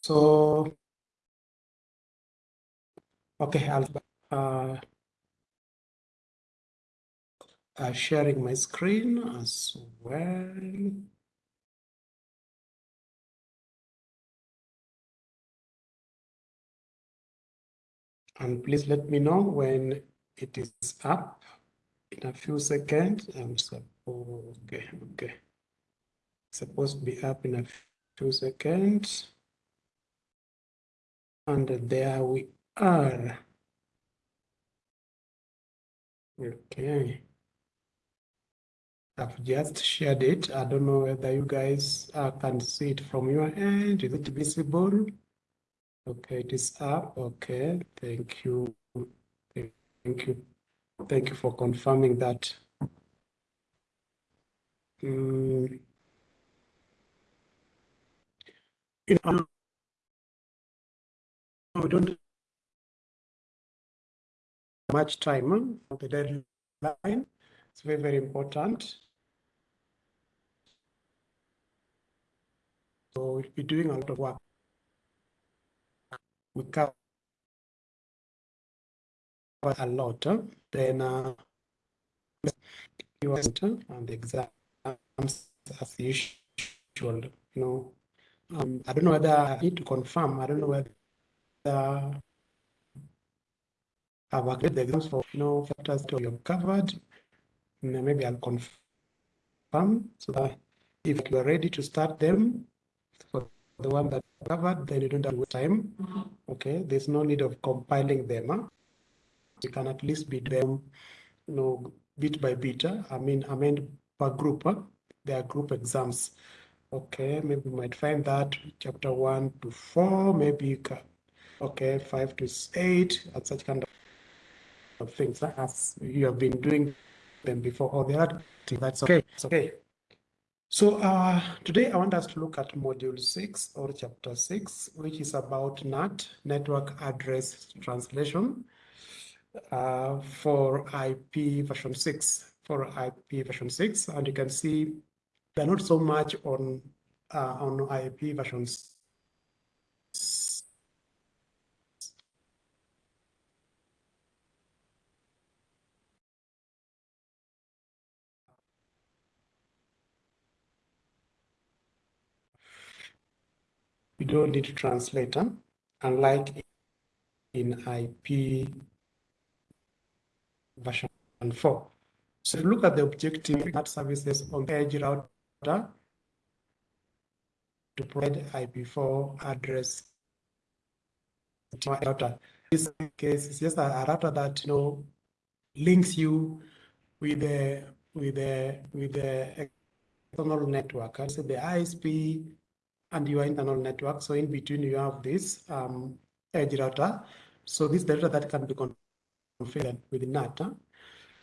So, okay, I'll uh, uh, sharing my screen as well. And please let me know when it is up in a few seconds. I'm so, okay, okay. Supposed to be up in a few seconds. And there we are. Okay. I've just shared it. I don't know whether you guys uh, can see it from your end. Is it visible? Okay, it is up. Okay, thank you. Thank you. Thank you for confirming that. Mm. You know, we don't much time on the deadline. It's very, very important. So we'll be doing a lot of work. We cover a lot. Huh? Then uh, and the exams as usual. You know, um, I don't know whether I need to confirm. I don't know whether I've agreed the exams for you know factors to you covered. Maybe I'll confirm so that if you are ready to start them for the one that covered, then you don't have time. Mm-hmm. Okay, there's no need of compiling them. Huh? You can at least be them, you know, bit by bit. Huh? I mean, I mean per group. Huh? There are group exams. Okay, maybe you might find that chapter one to four, maybe you can, okay, five to eight, and such kind of things as you have been doing them before or the other. That's okay. It's okay. So uh, today I want us to look at module six or chapter six, which is about NAT, network address translation uh, for IP version six, for IP version six. And you can see they're not so much on, uh, on IP versions we don't need to translate them, unlike in IP version 4. So look at the objective that services on edge router to provide IP4 address router. This case is just a, router that you know links you with the with the with the external network. I say the ISP and your internal network. So in between you have this um, edge router. So this data that can be configured with NAT. Huh?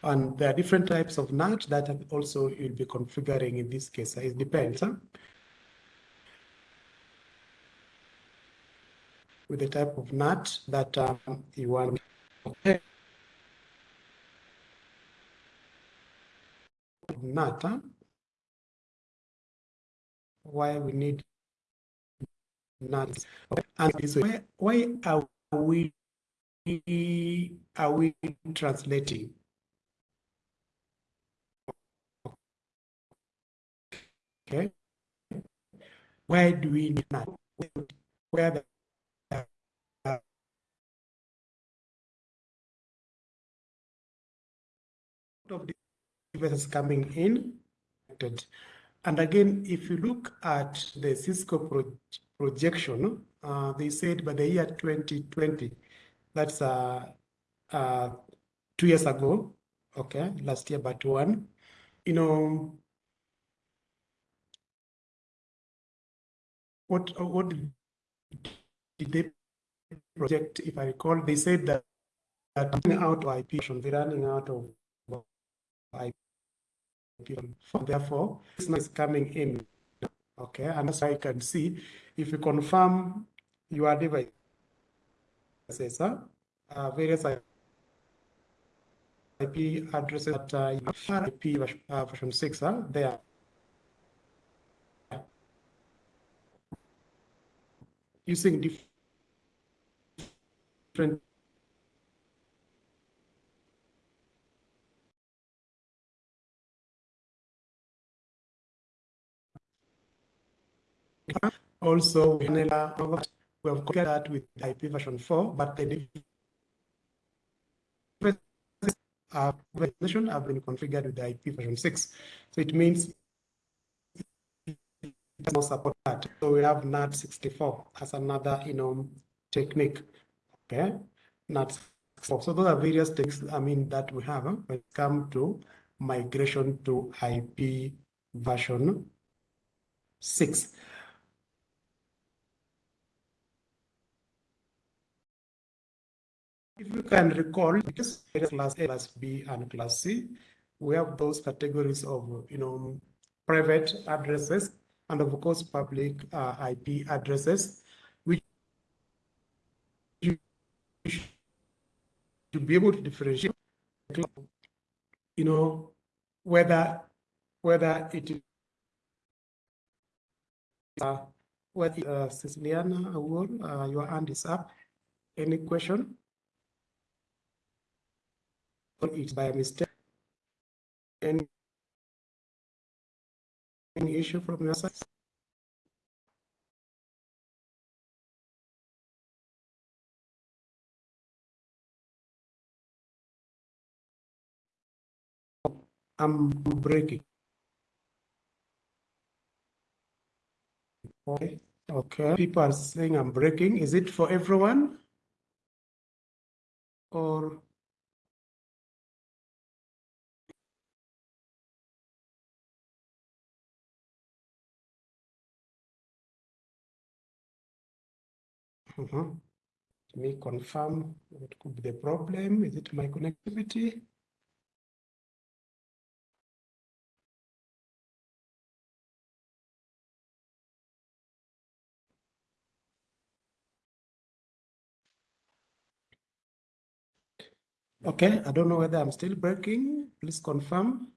And there are different types of NAT that also you'll be configuring in this case. It depends. Huh? With the type of NAT that um, you want. Okay. NAT, huh? why we need not. And why, why are we are we translating? Okay. Why do we need that where the of the coming in. And again if you look at the cisco project projection, uh, they said by the year 2020, that's uh, uh, two years ago, okay, last year but one, you know, what what did they project? If I recall, they said that running out of IP, they're running out of IP. Therefore, this is coming in, okay, and why I can see if you confirm your device, uh, various IP addresses that uh, you have IP uh, version 6 uh, there. using different also we have compared that with IP version 4, but the uh, version have been configured with IP version 6. So it means it does support that. So we have NAT 64 as another, you know, technique. Okay, NAT 64. So those are various things, I mean, that we have when it comes to migration to IP version 6. If you can recall, because class A, class B, and class C, we have those categories of, you know, private addresses and of course public uh, IP addresses, which you should be able to differentiate, you know, whether whether it is uh, whether uh, Ceciliana uh, your hand is up. Any question? It's by mistake. Any, any issue from your side? I'm breaking. Okay. Okay. People are saying I'm breaking. Is it for everyone? Or Uh -huh. Let me confirm what could be the problem. Is it my connectivity? Okay, I don't know whether I'm still breaking. Please confirm.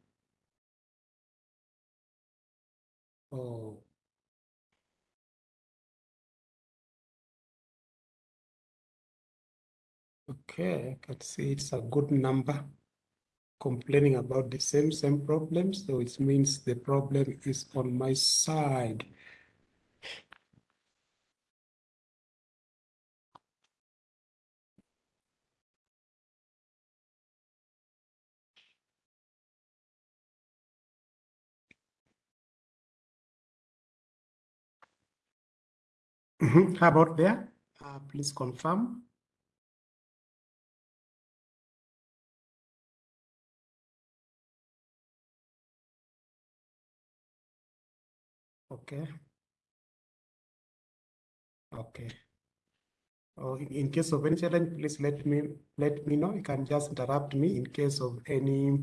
Oh. Okay, I can see it's a good number complaining about the same same problem. So it means the problem is on my side. Mm -hmm. How about there? Uh, please confirm. Okay. Okay. Oh, in, case of any challenge, please let me let me know. You can just interrupt me in case of any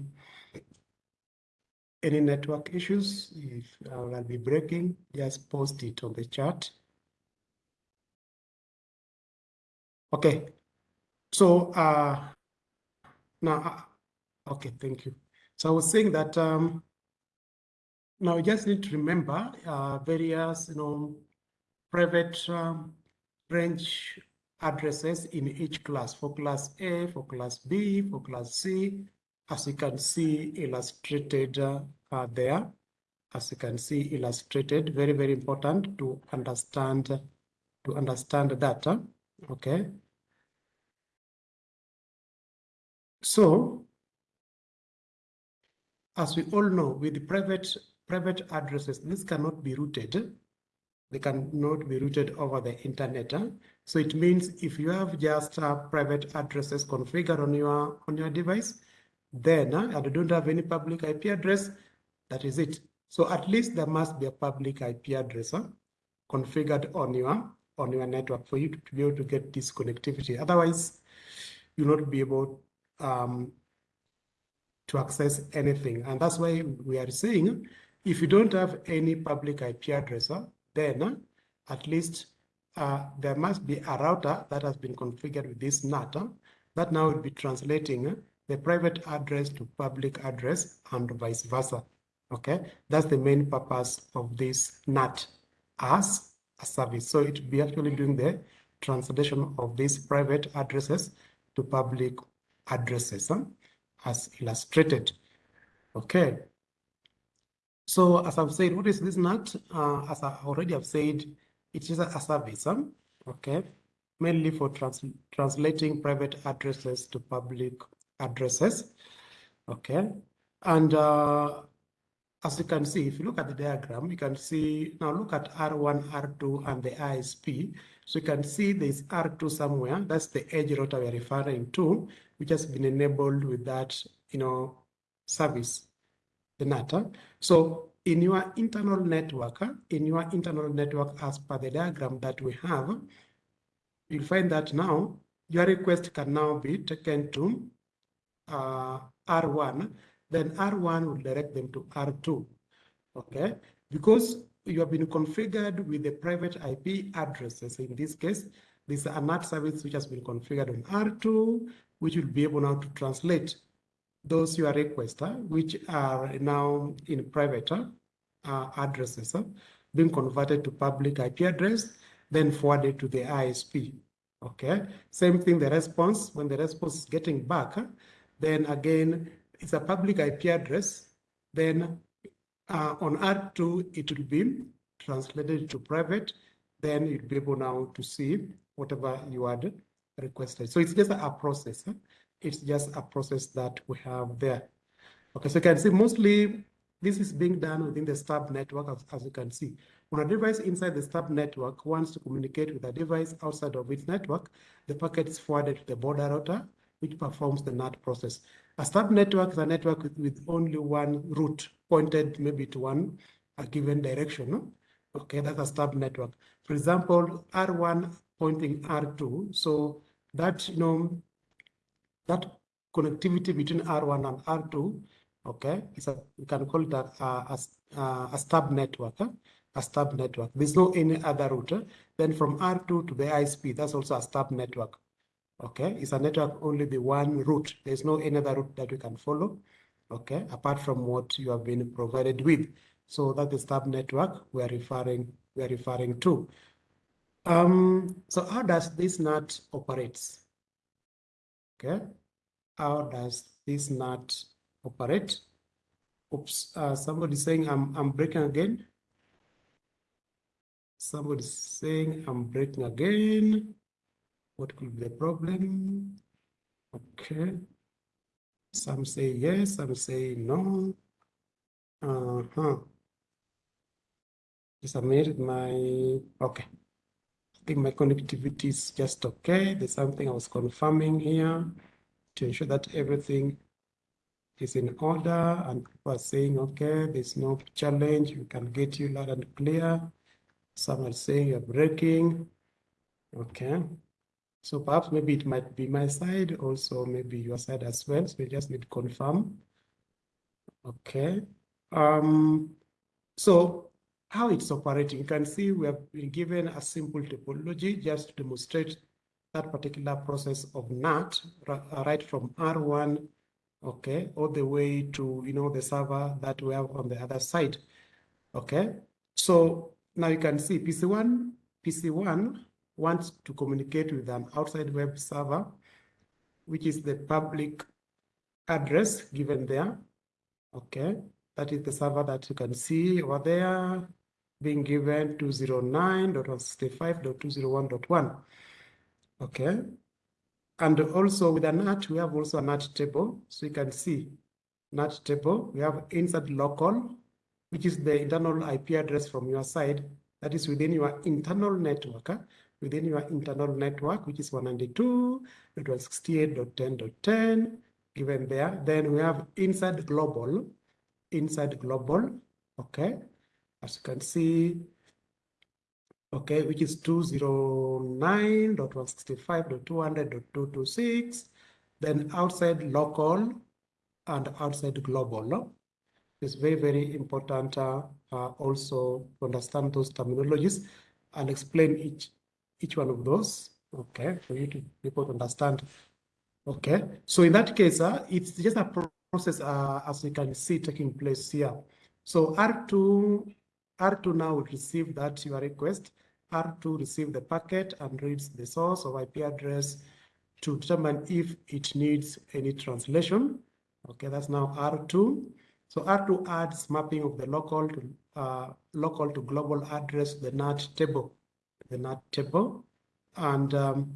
any network issues. If I'll be breaking, just post it on the chat. Okay. So uh now uh, okay, thank you. So I was saying that um now you just need to remember uh, various, you know, private um, range addresses in each class for class A, for class B, for class C, as you can see illustrated uh, there. As you can see illustrated, very, very important to understand to understand that. Uh, okay. So, as we all know, with the private private addresses, this cannot be routed. They cannot be routed over the internet. So it means if you have just uh, private addresses configured on your on your device, then uh, and you don't have any public IP address, that is it. So at least there must be a public IP address huh, configured on your on your network for you to, to, be able to get this connectivity. Otherwise, you'll not be able um, to access anything. And that's why we are saying if you don't have any public IP address, then uh, at least uh, there must be a router that has been configured with this NAT that now will be translating uh, the private address to public address and vice versa. Okay, that's the main purpose of this NAT as a service. So it will be actually doing the translation of these private addresses to public addresses huh, as illustrated. Okay. So as I've said, what is this NAT? Uh, as I already have said, it is a, service, okay, mainly for trans translating private addresses to public addresses, okay. And uh, as you can see, if you look at the diagram, you can see, now look at R1, R2, and the ISP. So you can see there's R2 somewhere. That's the edge router we're referring to, which has been enabled with that, you know, service, the NAT. So in your internal network, in your internal network, as per the diagram that we have, you'll find that now your request can now be taken to uh, R1 then R1 will direct them to R2. Okay, because you have been configured with the private IP addresses. In this case, this is a NAT service which has been configured on R2, which will be able now to translate those your requests, uh, which are now in private uh, addresses, uh, being converted to public IP address, then forwarded to the ISP. Okay, same thing, the response, when the response is getting back, then again, it's a public IP address, then uh, on R2, it will be translated to private, then you'll be able now to see whatever you had requested. So it's just a process. It's just a process that we have there. Okay, so you can see mostly this is being done within the stub network, as, as you can see. When a device inside the stub network wants to communicate with a device outside of its network, the packet is forwarded to the border router, which performs the NAT process. A stub network is a network with, with only one route pointed maybe to one a given direction. No? Okay, that's a stub network. For example, R1 pointing R2. So that, you know, that connectivity between R1 and R2, okay, is a, we can call it a, a, a, stub network. Huh? a stub network. There's no any other route. Then from R2 to the ISP, that's also a stub network. Okay, it's a network only the one route. There's no any other route that we can follow. Okay, apart from what you have been provided with. So that the stub network we are referring we are referring to. Um, so how does this NAT operates? Okay, how does this NAT operate? Oops, uh, somebody's saying I'm I'm breaking again. Somebody's saying I'm breaking again. What could be the problem? Okay. Some say yes, some say no. Uh-huh. Just a minute, my, okay. I think my connectivity is just okay. There's something I was confirming here to ensure that everything is in order and people are saying, okay, there's no challenge, we can get you loud and clear. Some are saying you're breaking. Okay. So perhaps maybe it might be my side, also maybe your side as well. So we just need to confirm. Okay. Um, so how it's operating, you can see we have been given a simple topology just to demonstrate that particular process of NAT uh, right from R1, okay, all the way to, you know, the server that we have on the other side, okay? So now you can see PC1, PC1 wants to communicate with an outside web server, which is the public address given there. Okay, that is the server that you can see over there being given 209.165.201.1. Okay, and also with a NAT, we have also a NAT table. So you can see NAT table, we have inside local, which is the internal IP address from your side. That is within your internal network within your internal network, which is 192.168.10.10, given there. Then we have inside global, inside global, okay, as you can see, okay, which is 209.165.200.226, then outside local and outside global. It's very, very important uh, uh, also to understand those terminologies and explain each each one of those, okay, for you to be able to understand. Okay, so in that case, uh, it's just a process uh, as you can see taking place here. So R2, R2 now will receive that your request, R2 receives the packet and reads the source of IP address to determine if it needs any translation. Okay, that's now R2. So R2 adds mapping of the local to uh, local to global address, the NAT table, the NAT table, and um,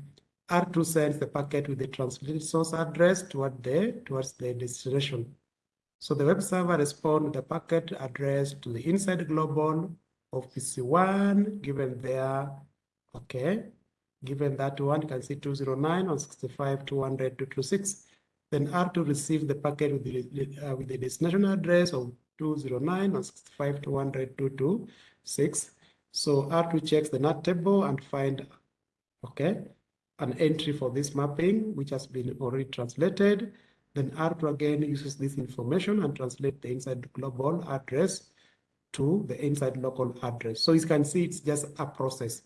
R2 sends the packet with the translated source address toward the towards the destination. So the web server responds the packet address to the inside global of PC1 given there, okay, given that one, you can see 209 on 65, 200, 226. Then R2 receives the packet with the, uh, with the destination address of 209 on 65, 200, 226. So R2 checks the NAT table and find, okay, an entry for this mapping, which has been already translated. Then R2 again uses this information and translate the inside global address to the inside local address. So you can see it's just a process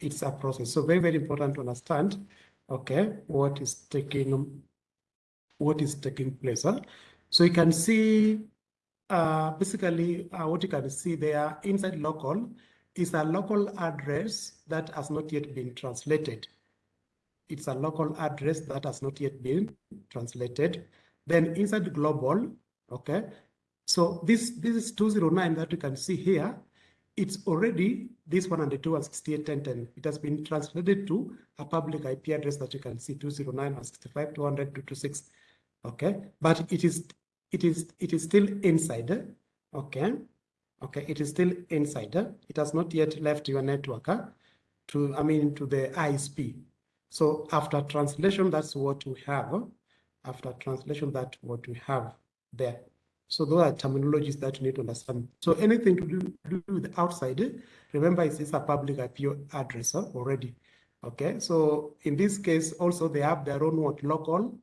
it's a process. So very, very important to understand, okay, what is taking what is taking place. Huh? So you can see uh, basically uh, what you can see there inside local is a local address that has not yet been translated. It's a local address that has not yet been translated. Then inside global, okay, so this, this is 209 that you can see here it's already this 192 and 6810. It has been translated to a public IP address that you can see 209 and 65 200 226. Okay, but it is it is it is still inside. Okay, okay, it is still inside. It has not yet left your network to I mean to the ISP. So after translation, that's what we have. After translation, that's what we have there. So those are terminologies that you need to understand. So anything to do, do with outside, remember it's, a public IP address already. Okay, so in this case, also they have their own what local,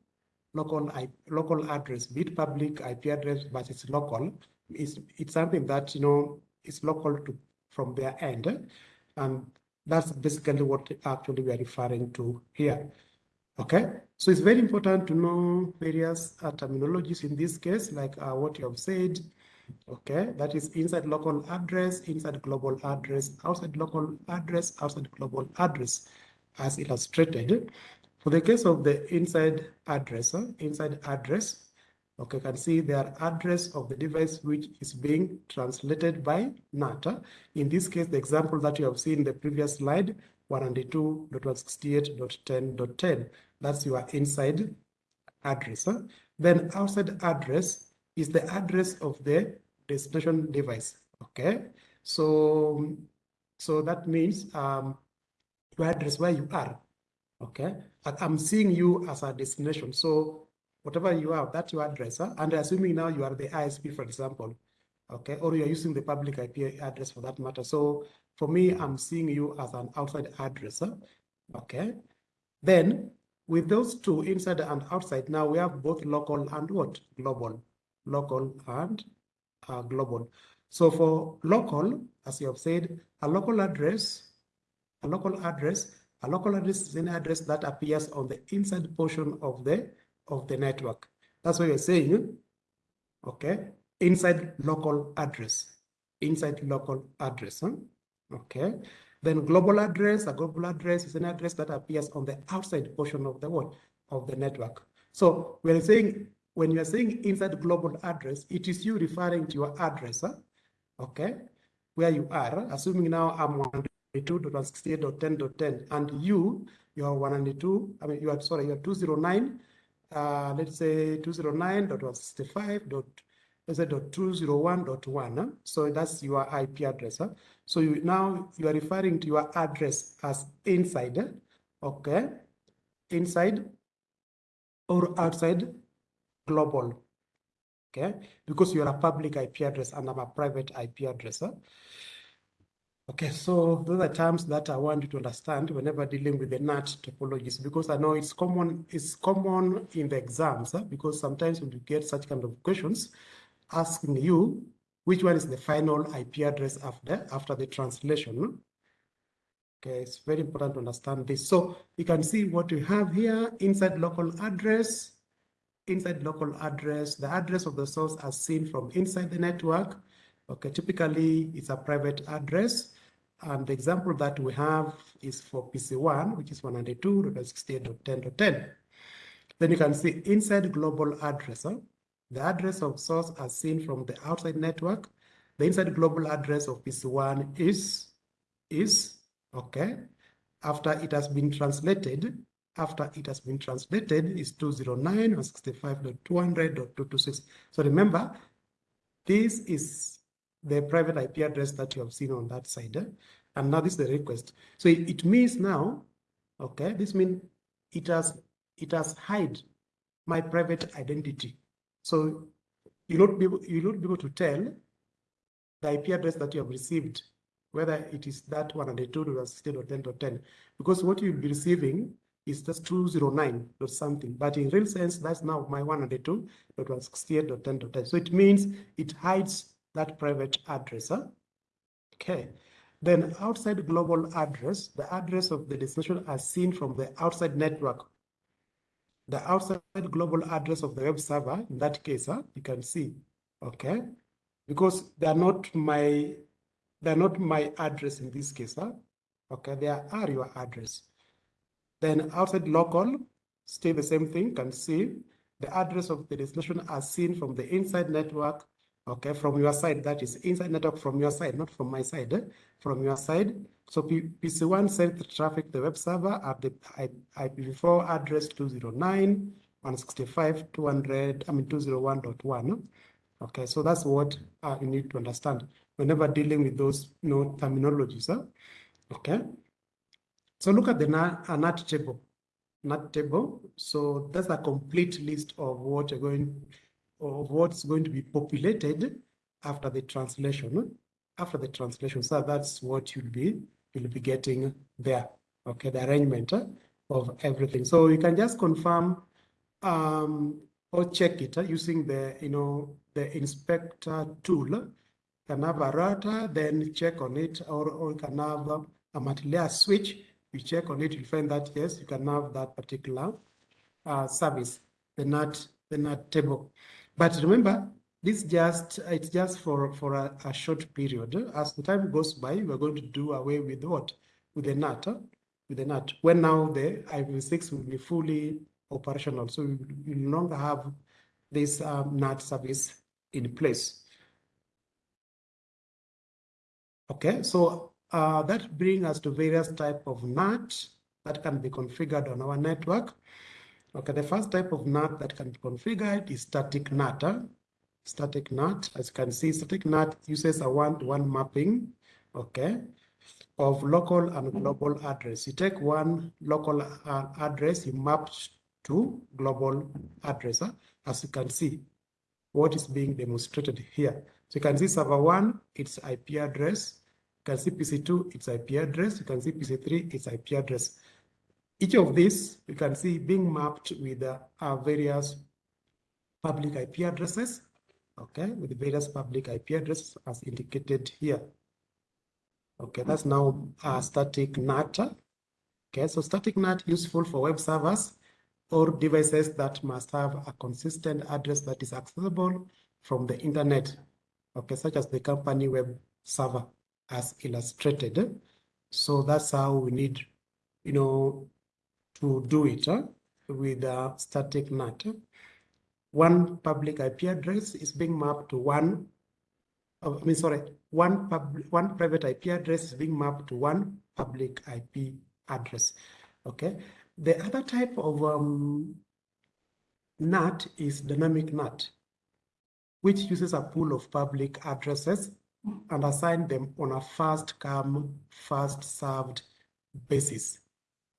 local IP, local address, be it public IP address, but it's local. It's it's something that you know it's local to from their end, and that's basically what actually we are referring to here. Okay, so it's very important to know various uh, terminologies in this case, like uh, what you have said. Okay, that is inside local address, inside global address, outside local address, outside global address, as illustrated. For the case of the inside address, uh, inside address, okay, you can see the address of the device which is being translated by NATA. In this case, the example that you have seen in the previous slide, 192.168.10.10. That's your inside address. Huh? Then outside address is the address of the destination device. Okay, so so that means um, your address where you are. Okay, I'm seeing you as a destination. So whatever you have, that's your address. Huh? And assuming now you are the ISP, for example, okay, or you're using the public IP address for that matter. So for me, I'm seeing you as an outside address, okay? Then with those two, inside and outside, now we have both local and what? Global, local and uh, global. So for local, as you have said, a local address, a local address, a local address is an address that appears on the inside portion of the of the network. That's what you're saying, okay? Inside local address, inside local address. Huh? Okay. Then global address, a global address is an address that appears on the outside portion of the what? Of the network. So we're saying, when you're saying inside global address, it is you referring to your address, huh? okay, where you are, assuming now I'm 192.168.10.10, and you, you are 192, I mean, you are, sorry, you are 209, uh, let's say 209.165 let's say dot? So that's your IP address. Huh? So you now you are referring to your address as inside, okay, inside or outside global, okay, because you are a public IP address and I'm a private IP address. Okay, so those are terms that I want you to understand whenever dealing with the NAT topologies, because I know it's common, it's common in the exams, because sometimes when you get such kind of questions, asking you which one is the final IP address after, after the translation. Okay, it's very important to understand this. So you can see what we have here inside local address, inside local address, the address of the source as seen from inside the network. Okay, typically it's a private address And the example that we have is for PC1, which is 192.68.10.10. Then you can see inside global address, the address of source as seen from the outside network. The inside global address of PC1 is, is, okay, after it has been translated, after it has been translated is 209.165.200.226. So remember, this is the private IP address that you have seen on that side. Eh? And now this is the request. So it, means now, okay, this means it has it has hide my private identity. So you not be able, you not be able to tell the IP address that you have received, whether it is that one and the two or 16 or 10 or 10, because what you'll be receiving is just 209 or something. But in real sense, that's now my 102 that was 68 or 10 or 10. So it means it hides that private address. Huh? Okay. Then outside global address, the address of the destination as seen from the outside network. The outside global address of the web server, in that case, huh, you can see, okay? Because they are not my, they're not my address in this case, huh? okay? They are your address. Then outside local, still the same thing, can see the address of the destination as seen from the inside network okay, from your side, that is inside network from your side, not from my side, eh? from your side. So P PC1 sent the traffic the web server at the IPv4 address 209, 165, 200, I mean 201.1. Okay, so that's what uh, you need to understand whenever dealing with those you know, terminologies. Huh? Okay, so look at the NAT table. NAT table. So that's a complete list of what you're going of what's going to be populated after the translation. After the translation, so that's what you'll be you'll be getting there. Okay, the arrangement of everything. So you can just confirm um, or check it uh, using the you know the inspector tool. You can have a router, then check on it, or, or you can have a, a multi-layer switch. You check on it, you find that yes, you can have that particular uh, service, the NAT the NAT table. But remember, this just it's just for for a, a, short period. As the time goes by, we're going to do away with what with the NAT, with the NAT. When now the IPv6 will be fully operational, so we will no longer have this um, NAT service in place. Okay, so uh, that brings us to various type of NAT that can be configured on our network. Okay, the first type of NAT that can be configured is static NAT. Huh? Static NAT, as you can see, static NAT uses a one-to-one -one mapping, okay, of local and global address. You take one local uh, address, you map to global address, huh? as you can see, what is being demonstrated here. So you can see server one, its IP address. You can see PC2, its IP address. You can see PC3, its IP address. Each of these, you can see being mapped with uh, various public IP addresses, okay, with various public IP addresses as indicated here. Okay, that's now a static NAT. Okay, so static NAT useful for web servers or devices that must have a consistent address that is accessible from the internet, okay, such as the company web server as illustrated. So that's how we need, you know, to do it uh, with a static NAT. One public IP address is being mapped to one, uh, I mean, sorry, one, pub, one private IP address is being mapped to one public IP address. Okay. The other type of um, NAT is dynamic NAT, which uses a pool of public addresses and assign them on a first come, first served basis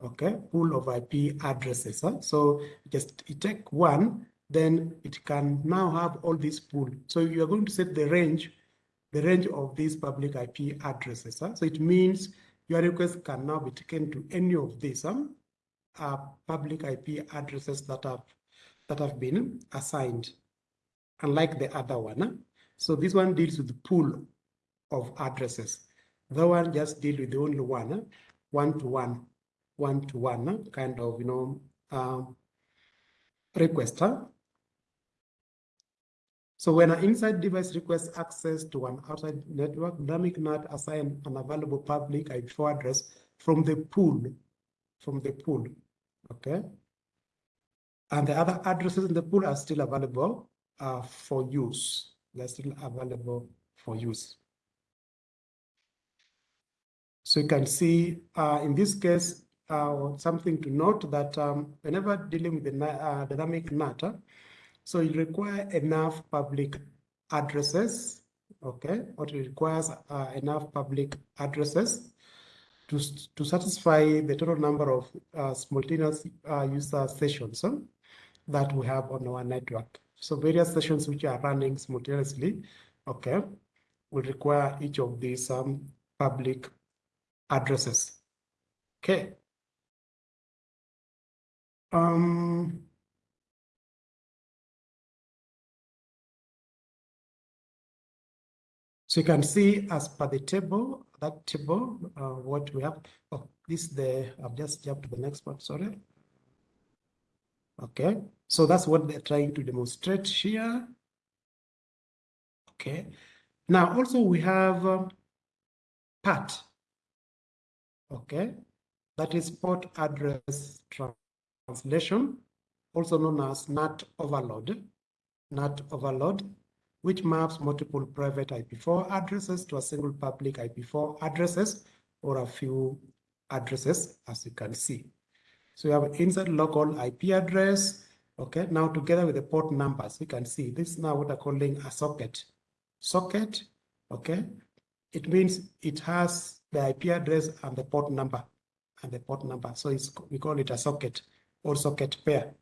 okay, pool of IP addresses. Huh? So just you take one, then it can now have all these pool. So you are going to set the range, the range of these public IP addresses. Huh? So it means your request can now be taken to any of these um, uh, public IP addresses that have that have been assigned, unlike the other one. Huh? So this one deals with the pool of addresses. The one just deal with the only one, one to one one-to-one kind of, you know, um, request. Huh? So when an inside device requests access to an outside network, Dynamic NAT assign an available public IP4 address from the pool, from the pool, okay? And the other addresses in the pool are still available uh, for use. They're still available for use. So you can see uh, in this case, uh, something to note that um, whenever dealing with the uh, dynamic NAT, so you require enough public addresses, okay, it requires uh, enough public addresses to, to satisfy the total number of uh, simultaneous uh, user sessions that we have on our network. So various sessions which are running simultaneously, okay, will require each of these um, public addresses. Okay. Um, so you can see as per the table, that table, uh, what we have. Oh, this the, I've just jumped to the next one, sorry. Okay, so that's what they're trying to demonstrate here. Okay, now also we have um. Okay, that is port address translation, also known as NAT overload. NAT overload, which maps multiple private IP4 addresses to a single public IP4 addresses or a few addresses, as you can see. So we have an inside local IP address. Okay, now together with the port numbers, you can see this is now what I'm calling a socket. Socket, okay, it means it has the IP address and the port number and the port number. So it's we call it a socket or socket pair.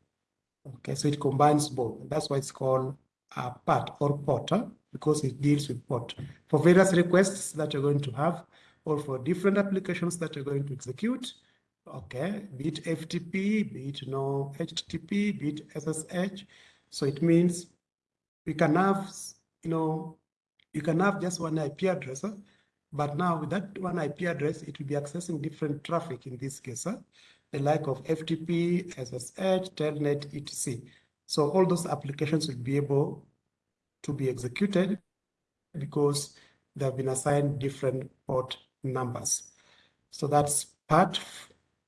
Okay, so it combines both. That's why it's called a PAT or port huh? because it deals with port. For various requests that you're going to have or for different applications that you're going to execute, okay, be it FTP, be it no HTTP, be it SSH. So it means we can have, you know, you can have just one IP address, but now with that one IP address, it will be accessing different traffic in this case, huh? The like of FTP, SSH, Telnet, etc. So all those applications will be able to be executed because they have been assigned different port numbers. So that's PAT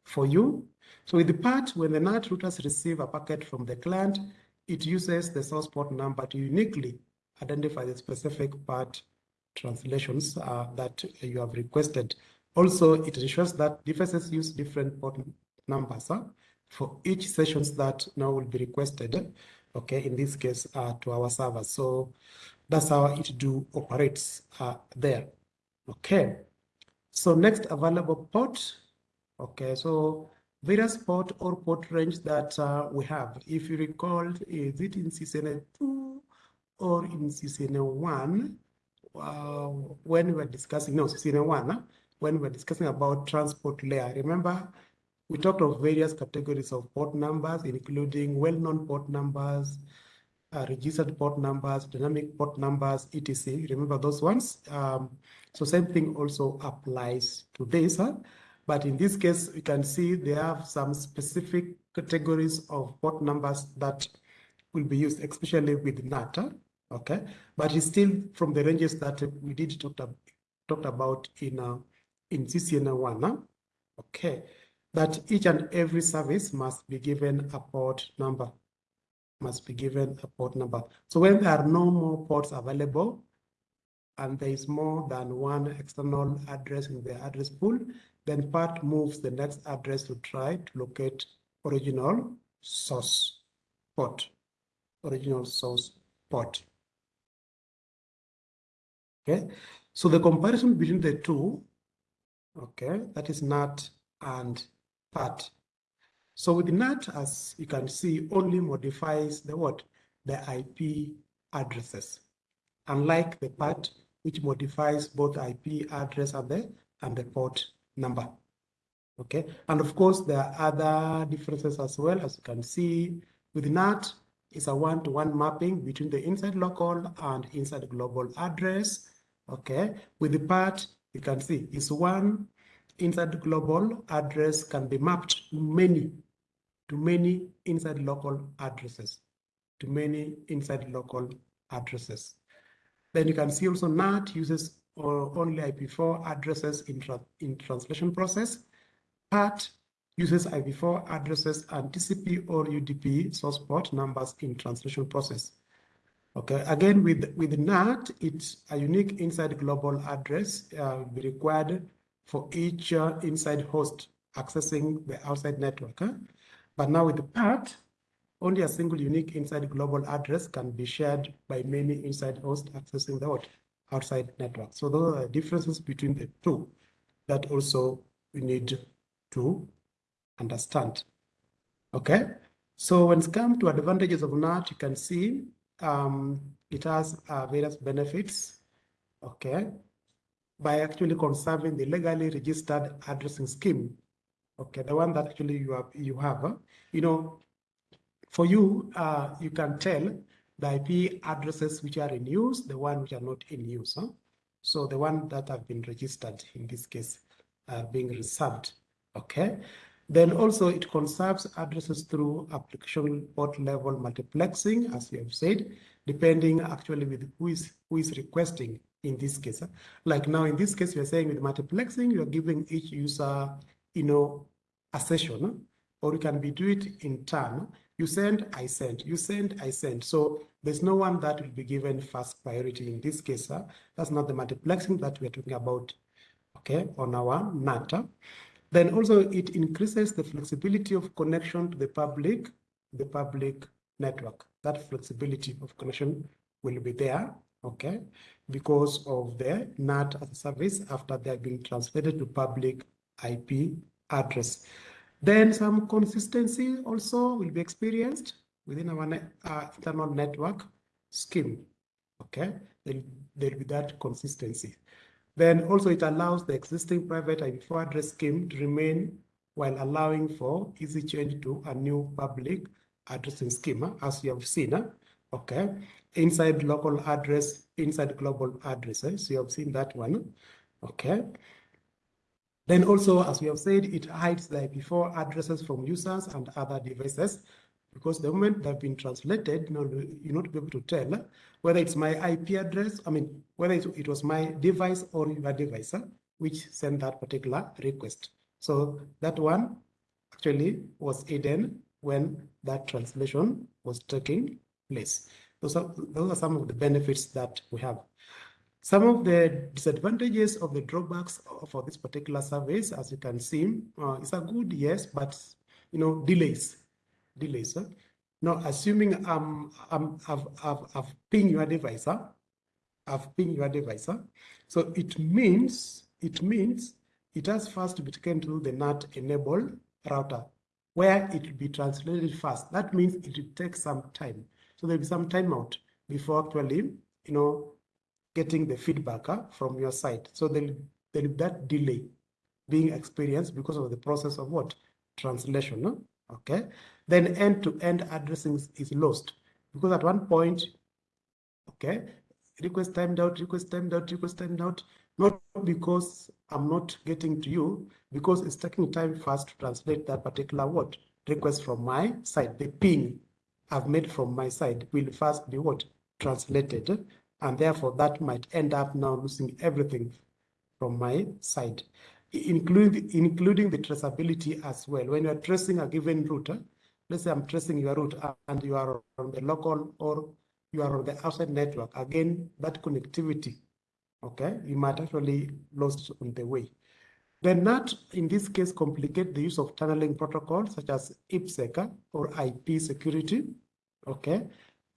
for you. So with the PAT, when the NAT routers receive a packet from the client, it uses the source port number to uniquely identify the specific part translations uh, that you have requested. Also, it ensures that devices use different port numbers for each sessions that now will be requested. Okay, in this case, uh, to our server. So that's how it do operates uh, there. Okay. So next available port. Okay, so various port or port range that uh, we have. If you recall, is it in CCNA 2 or in CCNA 1? Uh, when we were discussing, no, CCNA 1, huh? when we were discussing about transport layer. Remember, we talked of various categories of port numbers, including well-known port numbers, uh, registered port numbers, dynamic port numbers, etc. Remember those ones? Um, so same thing also applies to this. Huh? But in this case, you can see they have some specific categories of port numbers that will be used, especially with NAT. Huh? Okay, but it's still from the ranges that we did talk, talked about in uh, in CCNA one. Huh? Okay that each and every service must be given a port number, must be given a port number. So when there are no more ports available, and there is more than one external address in the address pool, then PAT moves the next address to try to locate original source port, original source port. Okay, so the comparison between the two, okay, that is NAT and PAT. So with NAT, as you can see, only modifies the what? The IP addresses. Unlike the PAT, which modifies both IP address and the, and the port number. Okay, and of course, there are other differences as well, as you can see. With NAT, it's a one-to-one -one mapping between the inside local and inside global address. Okay, with the PAT, you can see it's one inside global address can be mapped to many, to many inside local addresses, to many inside local addresses. Then you can see also NAT uses or only IPv4 addresses in, tra in translation process. PAT uses IPv4 addresses and TCP or UDP source port numbers in translation process. Okay, again with, with NAT, it's a unique inside global address uh, be required for each uh, inside host accessing the outside network. Huh? But now with the PAT, only a single unique inside global address can be shared by many inside hosts accessing the outside network. So those are differences between the two that also we need to understand. Okay, so when it comes to advantages of NAT, you can see um, it has uh, various benefits. Okay, by actually conserving the legally registered addressing scheme. Okay, the one that actually you have, you have, uh, you know, for you, uh, you can tell the IP addresses which are in use, the one which are not in use. Huh? So the one that have been registered in this case are being reserved. Okay. Then also it conserves addresses through application port level multiplexing, as you have said, depending actually with who is who is requesting in this case. Eh? Like now in this case, we're saying with multiplexing, you're giving each user, you know, a session, eh? or you can be do it in turn. Eh? You send, I send, you send, I send. So there's no one that will be given first priority in this case. That's not the multiplexing that we're talking about, okay, on our NAT. Then also it increases the flexibility of connection to the public, the public network. That flexibility of connection will be there, okay, because of the NAT as a service after they have been translated to public IP address. Then some consistency also will be experienced within our uh, internal network scheme. Okay, there will be that consistency. Then also it allows the existing private IP4 address scheme to remain while allowing for easy change to a new public addressing scheme, as you have seen. Okay, inside local address, inside global addresses. Eh? So you have seen that one. Okay. Then also, as we have said, it hides the IP4 addresses from users and other devices because the moment they've been translated, you know, you're not be able to tell whether it's my IP address, I mean, whether it was my device or your device, eh? which sent that particular request. So that one actually was hidden when that translation was taking place. Those are, those are some of the benefits that we have. Some of the disadvantages of the drawbacks for this particular service, as you can see, uh, it's a good yes, but you know delays, delays. Huh? Now, assuming um, um, I've, I've, I've pinged your device, huh? I've pinged your device, huh? so it means it means it has first to be taken to the NAT enable router, where it will be translated first. That means it will take some time. So there'll be some timeout before actually, you know, getting the feedback from your side. So there'll, there'll be that delay being experienced because of the process of what? Translation, okay? Then end-to-end -end addressing is lost because at one point, okay, request timed out, request timed out, request timed out, not because I'm not getting to you, because it's taking time first to translate that particular what request from my side. The ping I've made from my side will first be what translated and therefore that might end up now losing everything from my side, including, including the traceability as well. When you're tracing a given route, let's say I'm tracing your route and you are on the local or you are on the outside network, again, that connectivity, okay, you might actually lost on the way. Then that, in this case, complicate the use of tunneling protocols such as IPsec or IP security, okay,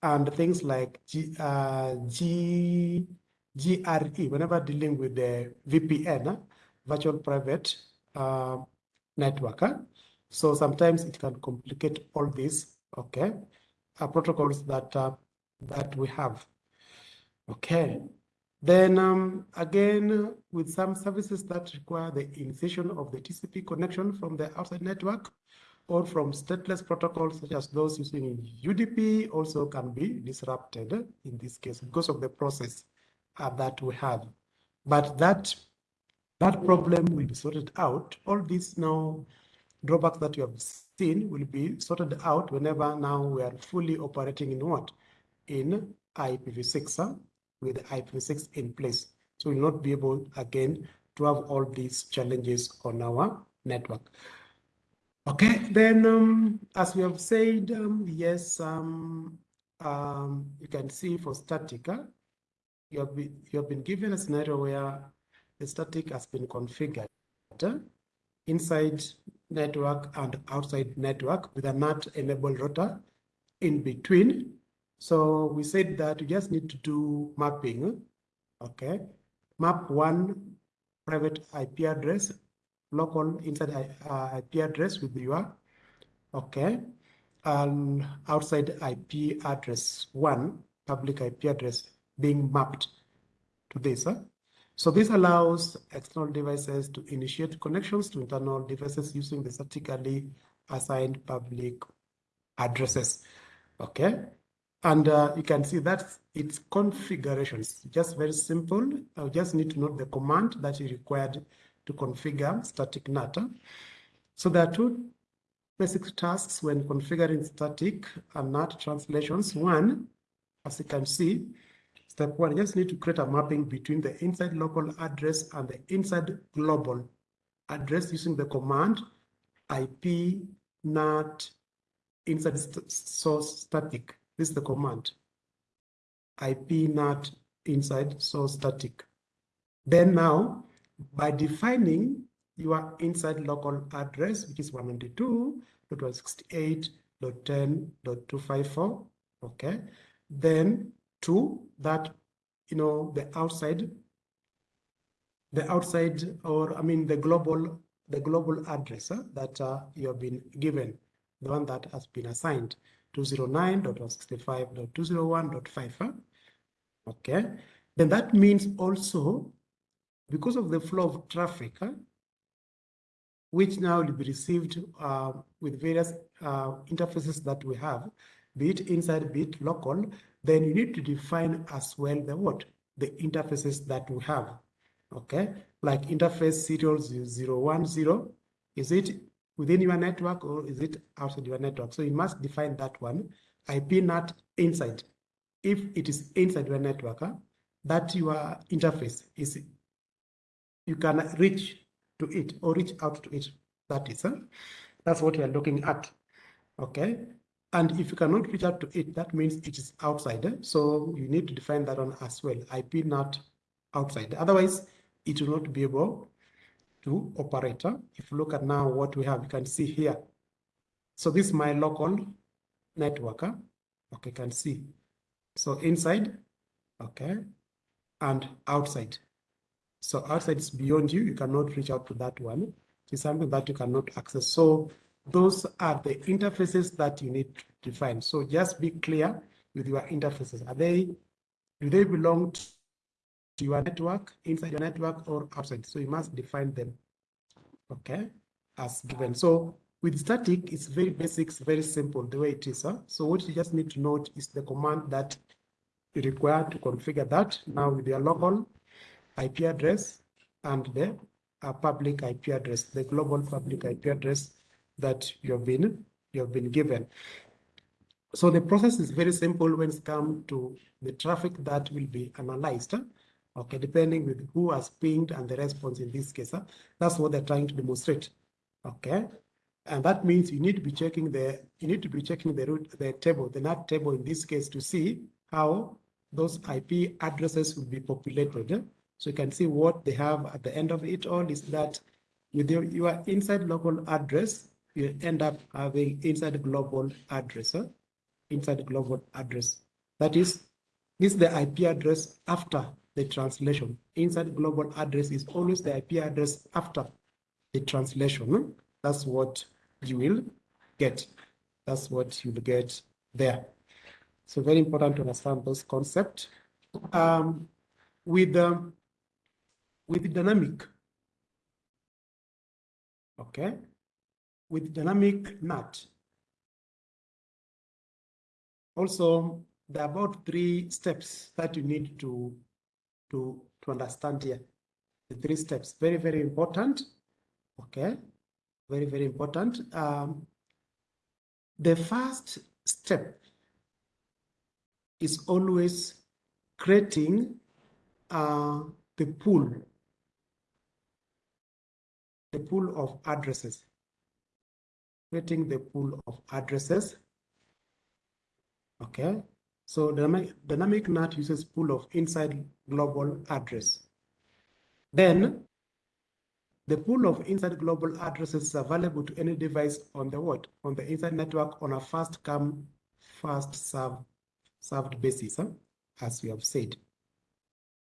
and things like G, uh, G, GRE, whenever dealing with the VPN, virtual private uh, network. Huh? So sometimes it can complicate all these, okay, uh, protocols that uh, that we have. Okay. Then um, again, with some services that require the initiation of the TCP connection from the outside network, or from stateless protocols such as those using UDP also can be disrupted in this case because of the process uh, that we have. But that that problem will be sorted out. All these now drawbacks that you have seen will be sorted out whenever now we are fully operating in what? In IPv6 huh, with IPv6 in place. So we'll not be able again to have all these challenges on our network. Okay, then um, as we have said, um, yes, um, um, you can see for static, huh, you, have been, you have been given a scenario where the static has been configured inside network and outside network with a NAT enabled router in between. So we said that you just need to do mapping, okay? Map one private IP address, local inside uh, IP address with your, okay? And outside IP address, one public IP address being mapped to this. Huh? So this allows external devices to initiate connections to internal devices using the statically assigned public addresses. Okay. And uh, you can see that its configurations, just very simple. I just need to note the command that is required to configure static NAT. So there are two basic tasks when configuring static and NAT translations. One, as you can see, Step one, you just need to create a mapping between the inside local address and the inside global address using the command IP NAT inside source static. This is the command. IP NAT inside source static. Then now, by defining your inside local address, which is 192.168.10.254, okay, then to that, you know, the outside, the outside, or I mean, the global, the global address uh, that uh, you have been given, the one that has been assigned 209.165.201.5. Uh, okay, then that means also because of the flow of traffic, uh, which now will be received uh, with various uh, interfaces that we have, be it inside, be it local, then you need to define as well the what? The interfaces that we have. Okay, like interface serial 010, is it within your network or is it outside your network? So you must define that one. IP NAT inside. If it is inside your network, huh, that your interface is you can reach to it or reach out to it. That is, huh? that's what you are looking at. Okay, and if you cannot reach out to it, that means it is outside. Eh? So you need to define that one as well, IP NAT outside. Otherwise, it will not be able to operate. Eh? If you look at now what we have, you can see here. So this is my local network. Okay, can see. So inside, okay, and outside. So outside is beyond you. You cannot reach out to that one. It's something that you cannot access. So those are the interfaces that you need to define. So just be clear with your interfaces. Are they, do they belong to your network, inside your network or outside? So you must define them, okay, as given. So with static, it's very basic, very simple, the way it is. Huh? So what you just need to note is the command that you require to configure that now with your local IP address and the uh, public IP address, the global public IP address that you have been you have been given. So the process is very simple when it comes to the traffic that will be analyzed. Okay, depending with who has pinged and the response in this case. That's what they're trying to demonstrate. Okay. And that means you need to be checking the you need to be checking the root the table, the NAT table in this case to see how those IP addresses will be populated. So you can see what they have at the end of it all is that with your, your inside local address, you end up having inside global address, huh? inside global address. That is, this is the IP address after the translation. Inside global address is always the IP address after the translation. That's what you will get. That's what you'll get there. So very important to understand those concepts. Um, with um, with dynamic, okay, with dynamic NAT. Also, there are about three steps that you need to, to, to understand here. The three steps, very, very important. Okay, very, very important. Um, the first step is always creating uh, the pool, the pool of addresses, creating the pool of addresses. Okay, so dynamic, dynamic NAT uses pool of inside global address. Then the pool of inside global addresses is available to any device on the what? On the inside network on a first come, first serve, served basis, huh? as we have said.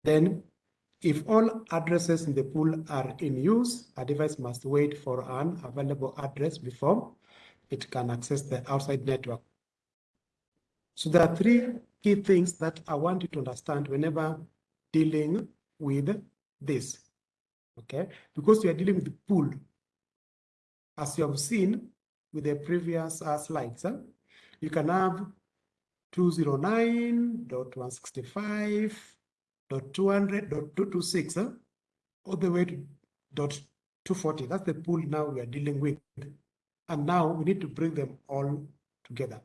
Then if all addresses in the pool are in use, a device must wait for an available address before it can access the outside network. So there are three key things that I want you to understand whenever dealing with this okay? Because we are dealing with the pool. As you have seen with the previous uh, slides, huh? you can have 209.165.200.226 huh? all the way to dot 240. That's the pool now we are dealing with. And now we need to bring them all together.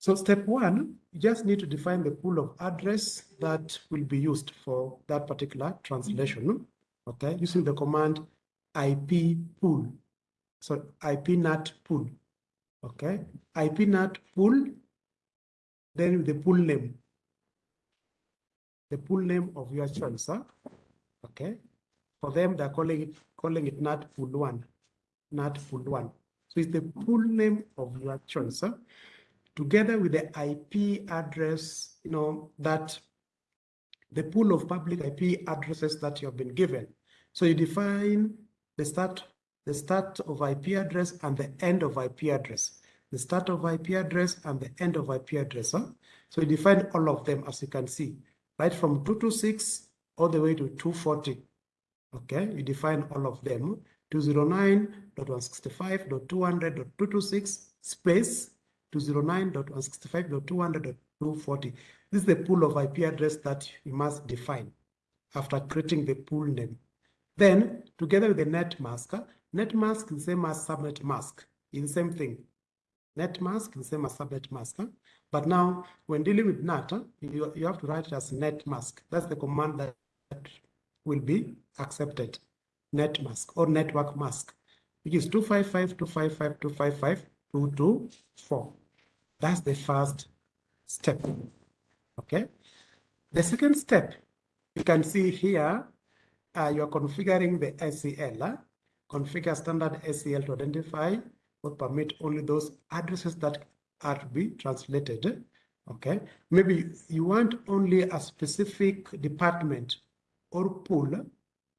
So step one, you just need to define the pool of address that will be used for that particular translation okay, using the command IP pool. So IP NAT pool, okay? IP NAT pool, then the pool name. The pool name of your choice, okay? For them, they're calling it calling it NAT pool one, NAT pool one. So it's the pool name of your choice, huh? Together with the IP address, you know, that the pool of public IP addresses that you have been given. So you define the start, the start of IP address and the end of IP address. The start of IP address and the end of IP address. Huh? So you define all of them as you can see, right from 226 all the way to 240. Okay, you define all of them. 209.165.200.226 space 209.165.200.240. This is the pool of IP address that you must define after creating the pool name. Then, together with the net mask, ah, net mask is the same as subnet mask. The same thing. Net mask is the same as subnet mask. Ah. But now, when dealing with NAT, ah, you, you have to write it as net mask. That's the command that will be accepted. Net mask or network mask, which is 255, 255, 255, 224. That's the first step. Okay. The second step, you can see here, uh, you're configuring the ACL. Uh, configure standard ACL to identify or permit only those addresses that are to be translated. Okay, maybe you want only a specific department or pool,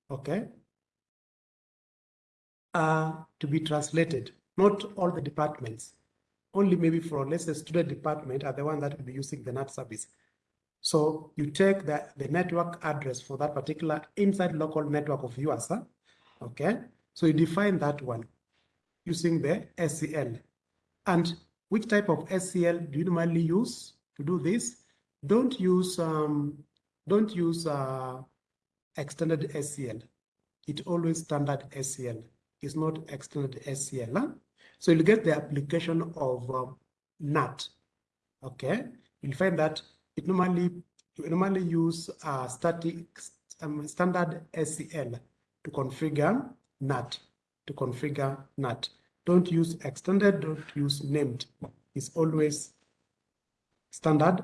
okay, uh, to be translated, not all the departments. Only maybe for, let's say, student department are the one that will be using the NAT service. So you take the, the network address for that particular inside local network of yours, huh? okay? So you define that one using the ACL. And which type of ACL do you normally use to do this? Don't use um, don't use uh, extended ACL. It always standard ACL. It's not extended ACL. Huh? So you'll get the application of um, NAT. Okay, you'll find that it normally you normally use uh, static um, standard ACL to configure NAT, to configure NAT. Don't use extended, don't use named. It's always standard,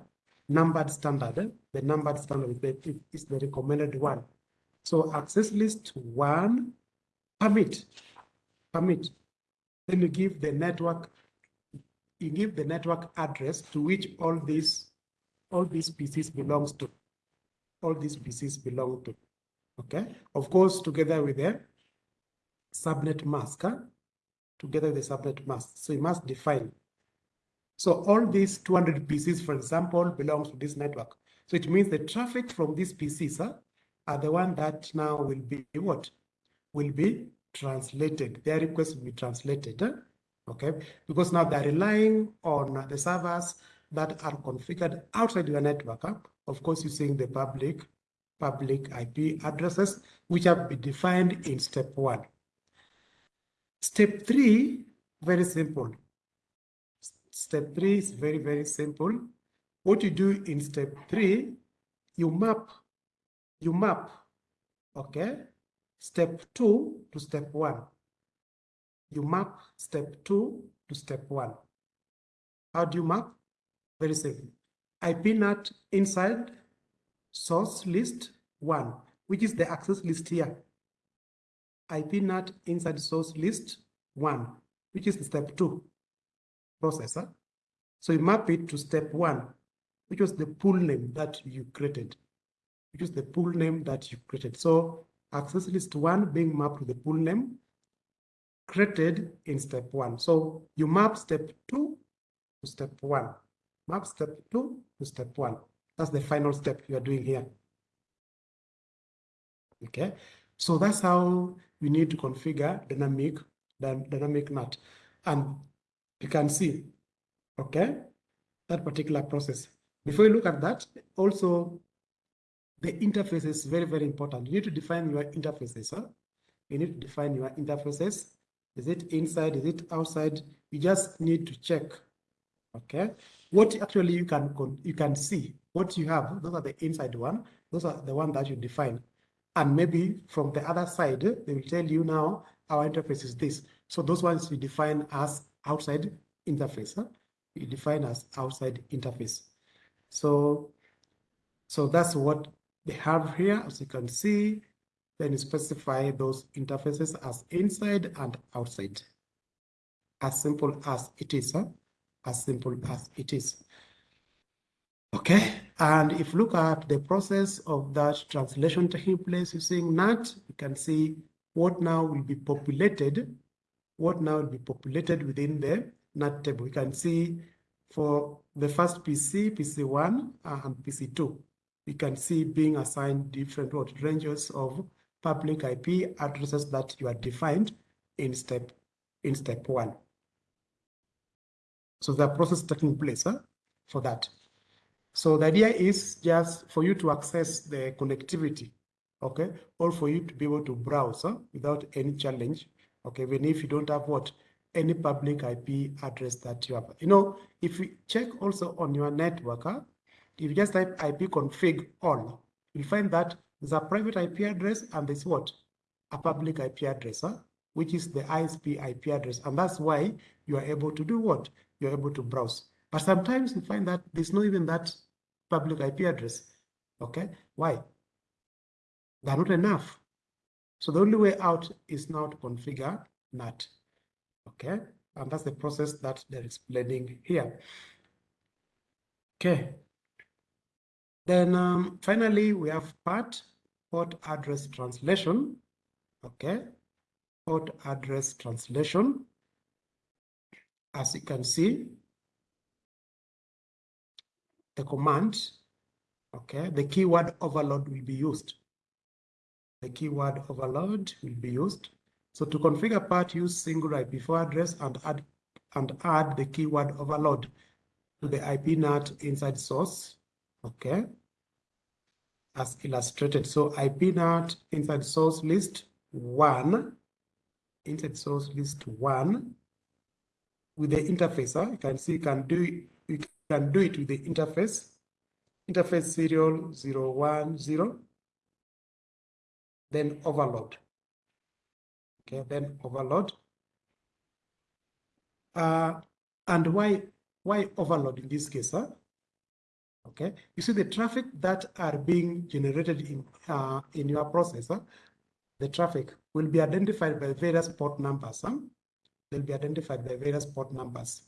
numbered standard. The numbered standard is the, is the recommended one. So access list one, permit, permit. Then you give the network, you give the network address to which all these all these PCs belongs to. All these PCs belong to. Okay. Of course, together with the subnet mask, huh? together with the subnet mask. So you must define. So all these 200 PCs, for example, belongs to this network. So it means the traffic from these PCs huh, are the one that now will be what? Will be translated. Their requests will be translated. Huh? Okay. Because now they're relying on the servers that are configured outside your network. Huh? Of course, using the public public IP addresses, which have been defined in step one. Step three, very simple. Step three is very, very simple. what you do in step three, you map, you map, okay, step two to step one. You map step two to step one. How do you map? Very simple. IP NAT inside source list one, which is the access list here. IP NAT inside source list one, which is the step two processor. So you map it to step one, which was the pool name that you created, which is the pool name that you created. So access list one being mapped to the pool name created in step one. So you map step two to step one, map step two to step one. That's the final step you are doing here. Okay, so that's how you need to configure dynamic dynamic NAT. And you can see, okay, that particular process. Before you look at that, also the interface is very, very important. You need to define your interfaces. Huh? You need to define your interfaces. Is it inside? Is it outside? You just need to check. Okay. What actually you can you can see what you have. Those are the inside one. Those are the one that you define. And maybe from the other side, they will tell you now our interface is this. So those ones we define as outside interface. Huh? We define as outside interface. So, so that's what they have here, as you can see. Then specify those interfaces as inside and outside. As simple as it is. Huh? As simple as it is. Okay, and if you look at the process of that translation taking place using NAT, you can see what now will be populated, what now will be populated within the NAT table. You can see for the first PC, PC1 uh, and PC2, you can see being assigned different what, ranges of public IP addresses that you are defined in step in step one. So the process taking place huh, for that. So the idea is just for you to access the connectivity, okay, or for you to be able to browse huh, without any challenge, okay, even if you don't have what any public IP address that you have. You know, if you check also on your network, huh, if you just type IP config all, you'll find that there's a private IP address and there's what? A public IP address, huh, which is the ISP IP address. And that's why you are able to do what? You're able to browse. But sometimes you find that there's not even that public IP address. Okay, why? They're not enough. So the only way out is now to configure NAT. Okay, and that's the process that they're explaining here. Okay. Then um, finally, we have PAT port address translation. Okay, port address translation. As you can see, the command, okay, the keyword overload will be used. The keyword overload will be used. So to configure PAT, use single IPv4 address and add and add the keyword overload to the IP NAT inside source. Okay. As illustrated. So IP NAT inside source list one, inside source list one with the interfacer. You can see you can do you can do it with the interface, interface serial 010, then overload. Okay, then overload. Uh, and why why overload in this case? Huh? Okay, you see the traffic that are being generated in uh, in your processor, the traffic will be identified by various port numbers. Huh? They'll be identified by various port numbers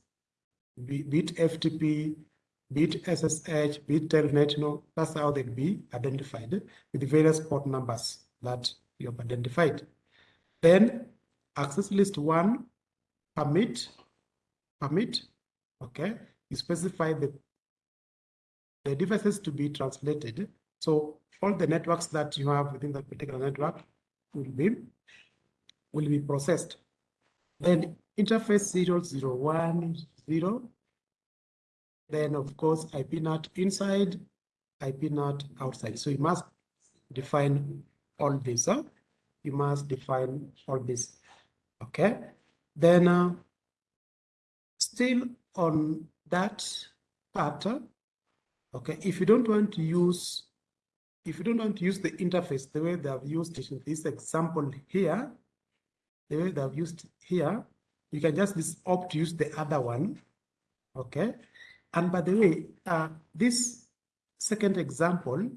be, be it FTP, be it SSH, be it Telnet, you know, that's how they'll be identified with the various port numbers that you have identified. Then access list one, permit, permit, okay, you specify the, the devices to be translated. So all the networks that you have within that particular network will be will be processed. Then interface serial 01, zero. Then of course IP NAT inside, IP NAT outside. So you must define all this. Huh? You must define all this. Okay. Then uh, still on that part, Okay, if you don't want to use, if you don't want to use the interface the way they have used it in this example here, the way they have used here, you can just opt to use the other one. Okay, and by the way, uh, this second example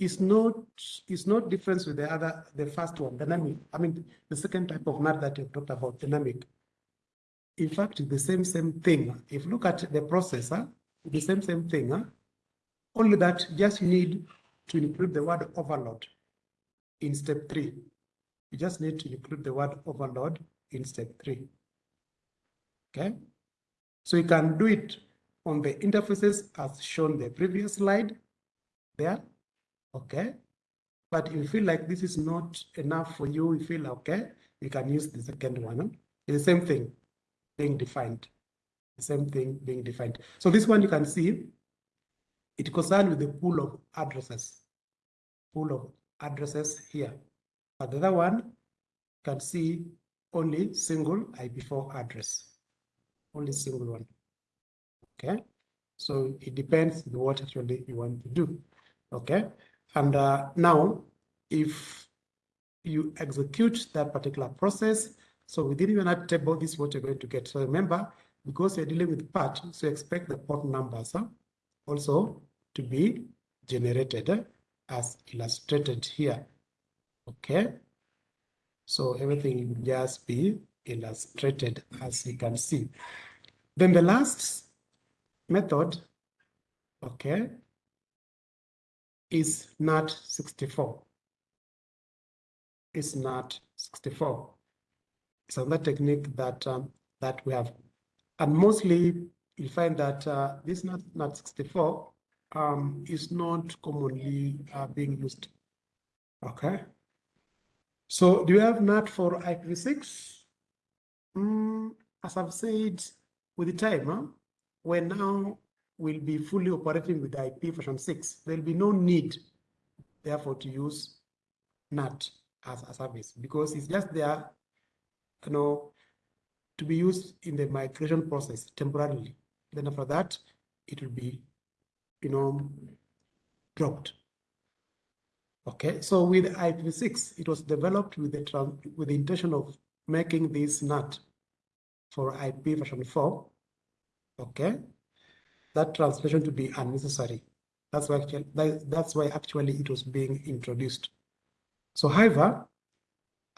is not is not different with the other the first one dynamic i mean the second type of NAT that you talked about dynamic in fact the same same thing if you look at the processor the same same thing huh? Only that just you need to include the word overload in step three you just need to include the word overload in step three okay so you can do it on the interfaces as shown the previous slide there okay? But if you feel like this is not enough for you, you feel okay, you can use the second one. It's the same thing being defined. The same thing being defined. So this one you can see, it concerns with the pool of addresses. Pool of addresses here. But the other one, can see only single IP4 address. Only single one. Okay. So it depends on what actually you want to do. Okay. And uh, now, if you execute that particular process, so within your NAT table, this is what you're going to get. So remember, because you're dealing with PAT, so expect the port numbers huh, also to be generated as illustrated here. Okay. So everything will just be illustrated as you can see. Then the last method, okay, is NAT 64. It's NAT 64. It's another technique that um, that we have. And mostly you find that uh, this not, NAT 64 um, is not commonly uh, being used. Okay. So do you have NAT for IPv6? Mm, as I've said, with the time, huh, we're now will be fully operating with IP version 6. There'll be no need, therefore, to use NAT as a service because it's just there, you know, to be used in the migration process temporarily. Then after that, it will be, you know, dropped. Okay, so with IPv6, it was developed with the with the intention of making this NAT for IP version 4. Okay, that translation to be unnecessary. That's why actually, that's why actually it was being introduced. So however,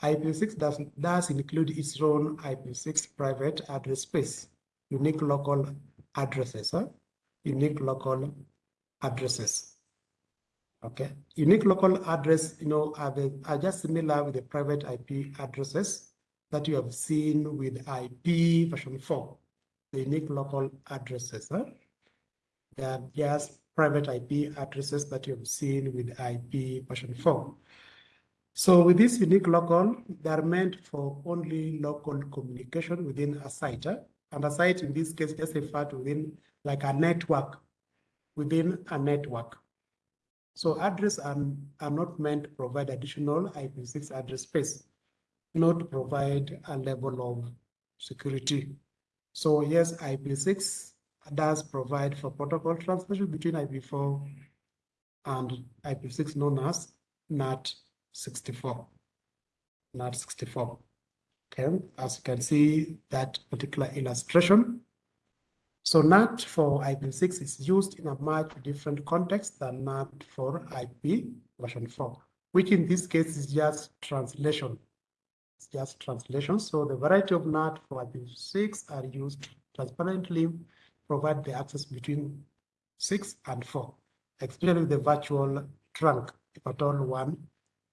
IPv6 does, does include its own IPv6 private address space, unique local addresses, huh? unique local addresses. Okay, unique local address, you know, are, the, are just similar with the private IP addresses that you have seen with IP version 4, the unique local addresses. Huh? They are just private IP addresses that you have seen with IP version 4. So with this unique local, they are meant for only local communication within a site. Eh? And a site in this case just refer to within like a network, within a network. So address are, are not meant to provide additional IPv6 address space, not to provide a level of security. So yes, IPv6 does provide for protocol transmission between IP4 and IP6 known as NAT 64. NAT 64. Okay, as you can see that particular illustration. So NAT for IP6 is used in a much different context than NAT for IP version 4, which in this case is just translation. It's just translation. So the variety of NAT for IP6 are used transparently provide the access between six and four, especially the virtual trunk, if at all one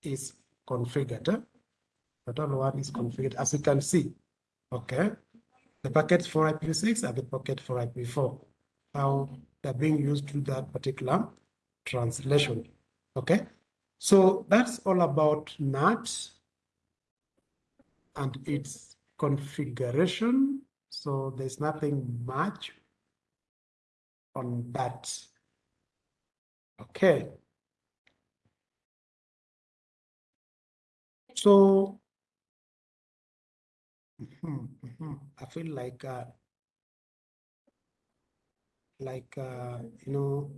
is configured. If at all one is configured, as you can see, okay? The packets for IPv6 and the packet for IPv4, how they're being used to that particular translation, okay? So that's all about NAT and its configuration. So there's nothing much on that. Okay. So mm -hmm, I feel like uh, like uh, you know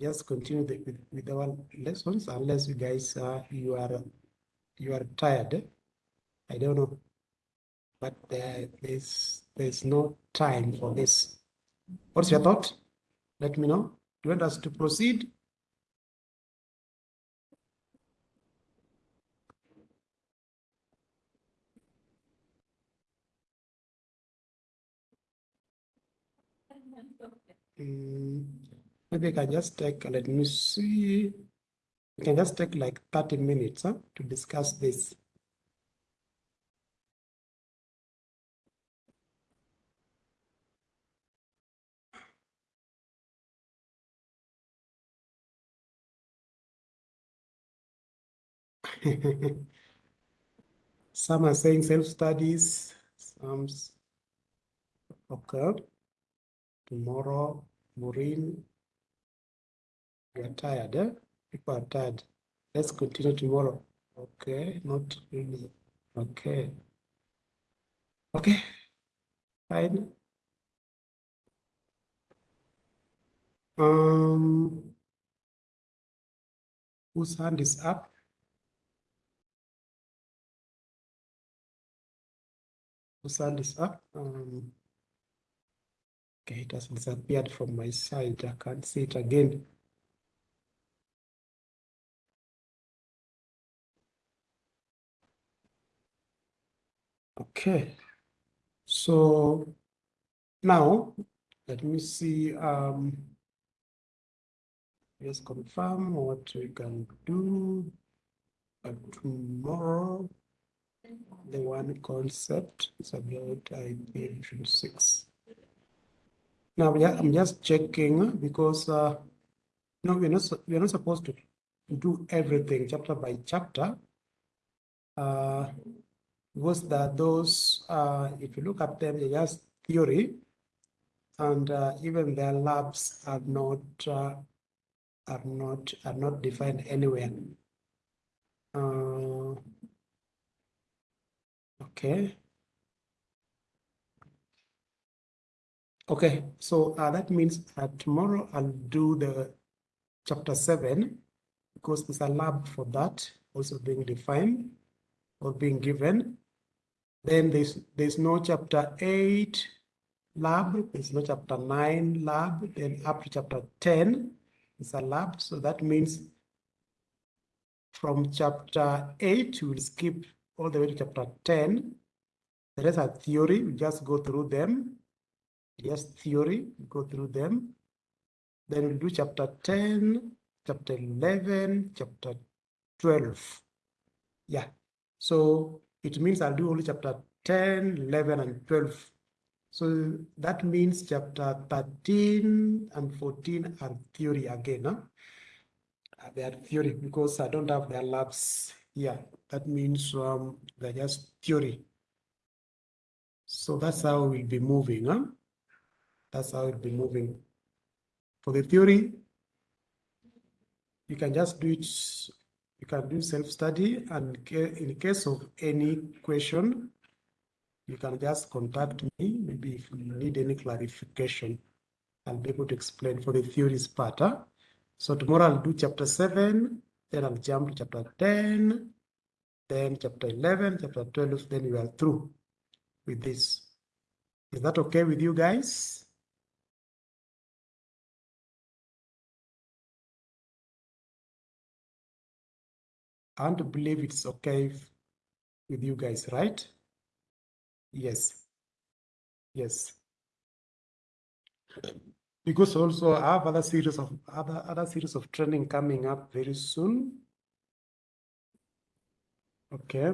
just continue the, with, with our lessons unless you guys uh, you are you are tired. I don't know, but there, there's there's no time for this. What's your thought? Let me know. Do you want us to proceed? Mm, maybe I can just take, let me see. We can just take like 30 minutes huh, to discuss this. Some are saying self-studies, some okay. Tomorrow, Maureen, we are tired, eh? People are tired. Let's continue tomorrow. Okay, not really. Okay. Okay, fine. Um, whose hand is up? Whose hand is up? Um, okay, it has disappeared from my side. I can't see it again. Okay, so now let me see. Um, let's confirm what we can do uh, tomorrow. The one concept is about IP six. Now yeah, I'm just checking because uh, no, we're not we're not supposed to do everything chapter by chapter. Uh, was that those, uh, if you look at them, they're just theory, and uh, even their labs are not uh, are not are not defined anywhere. Uh, okay. Okay, so uh, that means tomorrow I'll do the chapter seven because there's a lab for that also being defined or being given. Then there's, there's no chapter 8 lab, there's no chapter 9 lab, then up to chapter 10 is a lab. So that means from chapter 8, we'll skip all the way to chapter 10. The rest are theory, we just go through them. Just theory, go through them. Then we'll do chapter 10, chapter 11, chapter 12. Yeah, so it means I'll do only chapter 10, 11, and 12. So that means chapter 13 and 14 are theory again. Huh? Uh, they are theory because I don't have their labs here. That means um, they're just theory. So that's how we'll be moving. Huh? That's how it'll be moving. For the theory, you can just do it you can do self-study and in case of any question, you can just contact me. Maybe if you need any clarification, I'll be able to explain for the theories part. Huh? So tomorrow I'll do chapter 7, then I'll jump to chapter 10, then chapter 11, chapter 12, then we are through with this. Is that okay with you guys? To believe it's okay with you guys, right? Yes. Yes. Because also I have other series of other other series of training coming up very soon. Okay.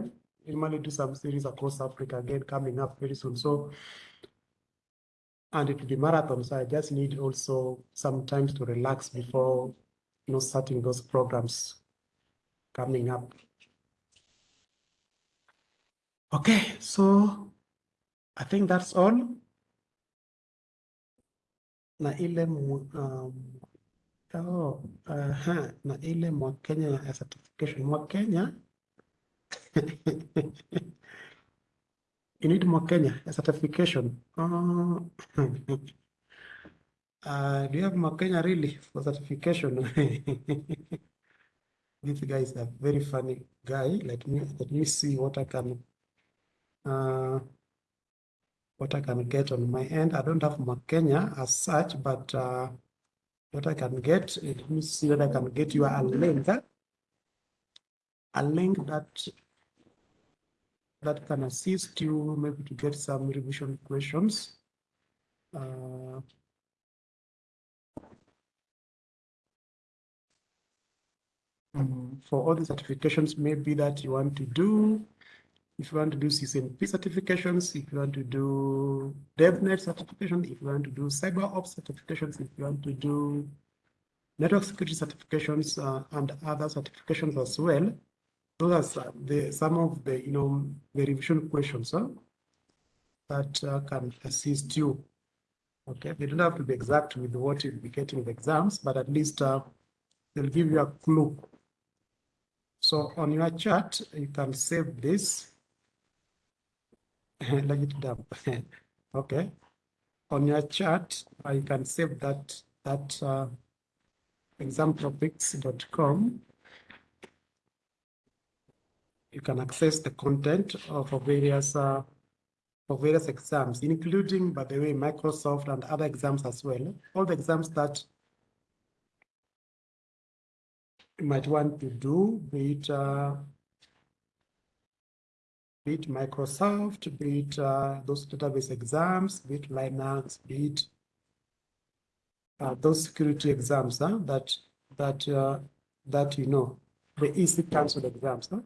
Might do some series across Africa again coming up very soon. So and it will be marathon. So I just need also sometimes to relax before you know starting those programs coming up. Okay, so I think that's all. Na ile um, oh, uh -huh, na ile mwa Kenya certification mwa Kenya you need more Kenya a certification. Uh, Uh, do you have more Makenya really for certification? this guy is a very funny guy. Let me let me see what I can uh, what I can get on my end. I don't have Makenya as such, but uh, what I can get, let me see what I can get you a link. A link that that can assist you maybe to get some revision questions. Uh, for all the certifications maybe that you want to do, if you want to do CCNP certifications, if you want to do DevNet certification, if you want to do cyber ops certifications, if you want to do network security certifications uh, and other certifications as well, those are the, some of the, you know, the revision questions huh, that uh, can assist you. Okay, they don't have to be exact with what you'll be getting in the exams, but at least uh, they'll give you a clue. So on your chart, you can save this. Let it dump. okay. On your chart, uh, you can save that that uh, you can access the content of various uh, for various exams, including, by the way, Microsoft and other exams as well. All the exams that you might want to do, be it, uh, be it Microsoft, be it uh, those database exams, be it Linux, be it uh, those security exams huh, that that uh, that you know, the EC Council exams. Huh?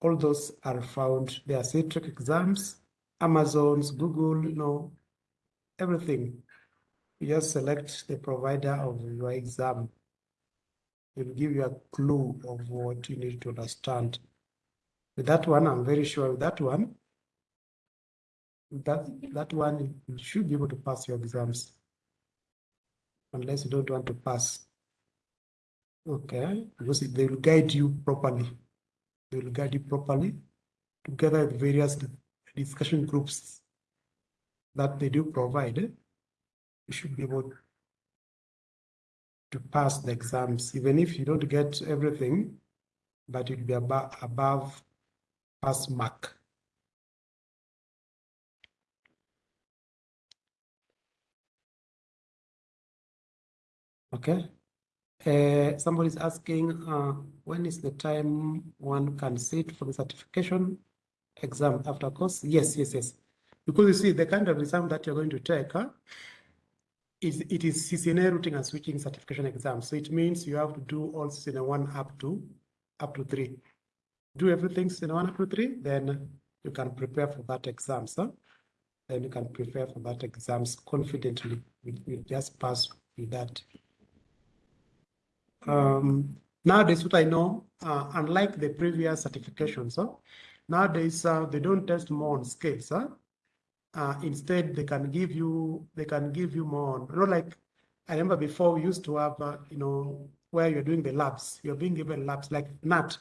all those are found. There are Citrix exams, Amazon's, Google, you know, everything. You just select the provider of your exam. Will give you a clue of what you need to understand. With that one, I'm very sure with that one, that, that one, you should be able to pass your exams. Unless you don't want to pass. Okay, because they will guide you properly they will guide you properly together with various discussion groups that they do provide. You should be able to pass the exams, even if you don't get everything, but you'll be above, above pass mark. Okay. Uh, somebody's asking, uh, when is the time one can sit for the certification exam after course? Yes, yes, yes. Because you see, the kind of exam that you're going to take huh, is it is CCNA routing and switching certification exam. So it means you have to do all CCNA one up to up to three. Do everything CCNA one up to three, then you can prepare for that exam. So then you can prepare for that exams confidently. You, just pass with that. Um, nowadays, what I know, uh, unlike the previous certifications, huh? nowadays uh, they don't test more on scales. Huh? Uh, instead, they can give you they can give you more. You know, like I remember before we used to have, uh, you know, where you're doing the labs, you're being given labs like NAT.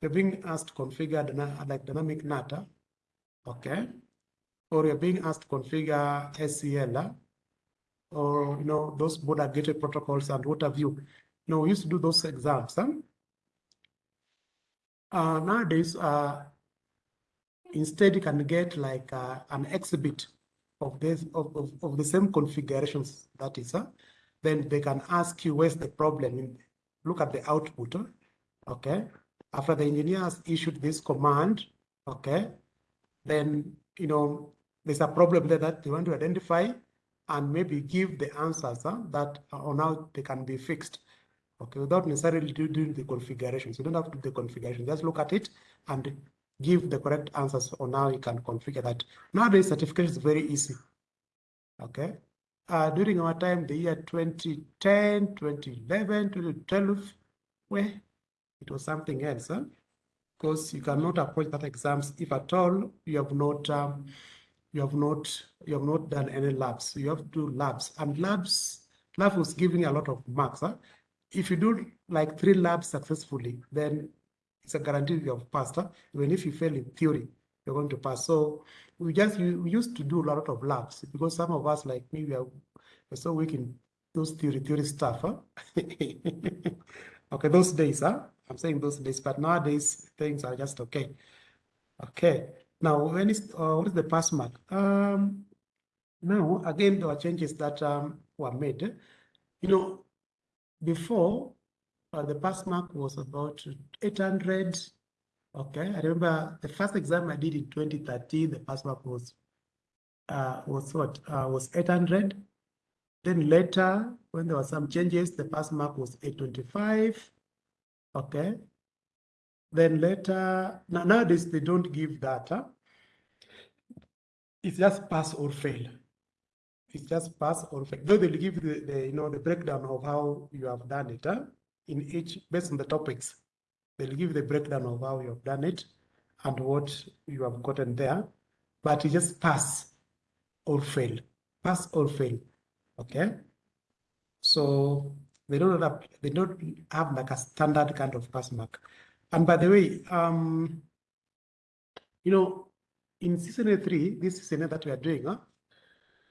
You're being asked to configure like dynamic NAT, okay, or you're being asked to configure ACL, or you know those border gateway protocols and what have you. No, we used to do those exams. Huh? Uh, nowadays, uh, instead you can get like uh, an exhibit of this of, of, of, the same configurations that is huh? then they can ask you where's the problem look at the output huh? okay after the engineer has issued this command okay then you know there's a problem there that they want to identify and maybe give the answers huh, that on how they can be fixed okay, without necessarily doing the configurations. You don't have to do the configuration. Just look at it and give the correct answers or now you can configure that. Nowadays, certification is very easy. Okay. Uh, during our time, the year 2010, 2011, 2012, where it was something else, huh? because you cannot approach that exams if at all you have not um, you have not you have not done any labs. You have to do labs, and labs lab was giving a lot of marks. Huh? if you do like three labs successfully, then it's a guarantee you have passed. Huh? Even if you fail in theory, you're going to pass. So we just we used to do a lot of labs because some of us like me we are we're so weak in those theory theory stuff. Huh? okay, those days, huh? I'm saying those days, but nowadays things are just okay. Okay. Now, when is uh, what is the pass mark? Um, now again, there are changes that um, were made. You know, before uh, the pass mark was about 800. Okay, I remember the first exam I did in 2013. The pass mark was uh, was what uh, was 800. Then later, when there were some changes, the pass mark was 825. Okay. Then later, now, nowadays they don't give data. It's just pass or fail. It's just pass or fail. Though they'll give the, the you know the breakdown of how you have done it huh? In each based on the topics. They'll give the breakdown of how you have done it and what you have gotten there. But you just pass or fail. Pass or fail. Okay. So they don't have they don't have like a standard kind of pass mark. And by the way, um, you know, in season three, this season that we are doing, huh?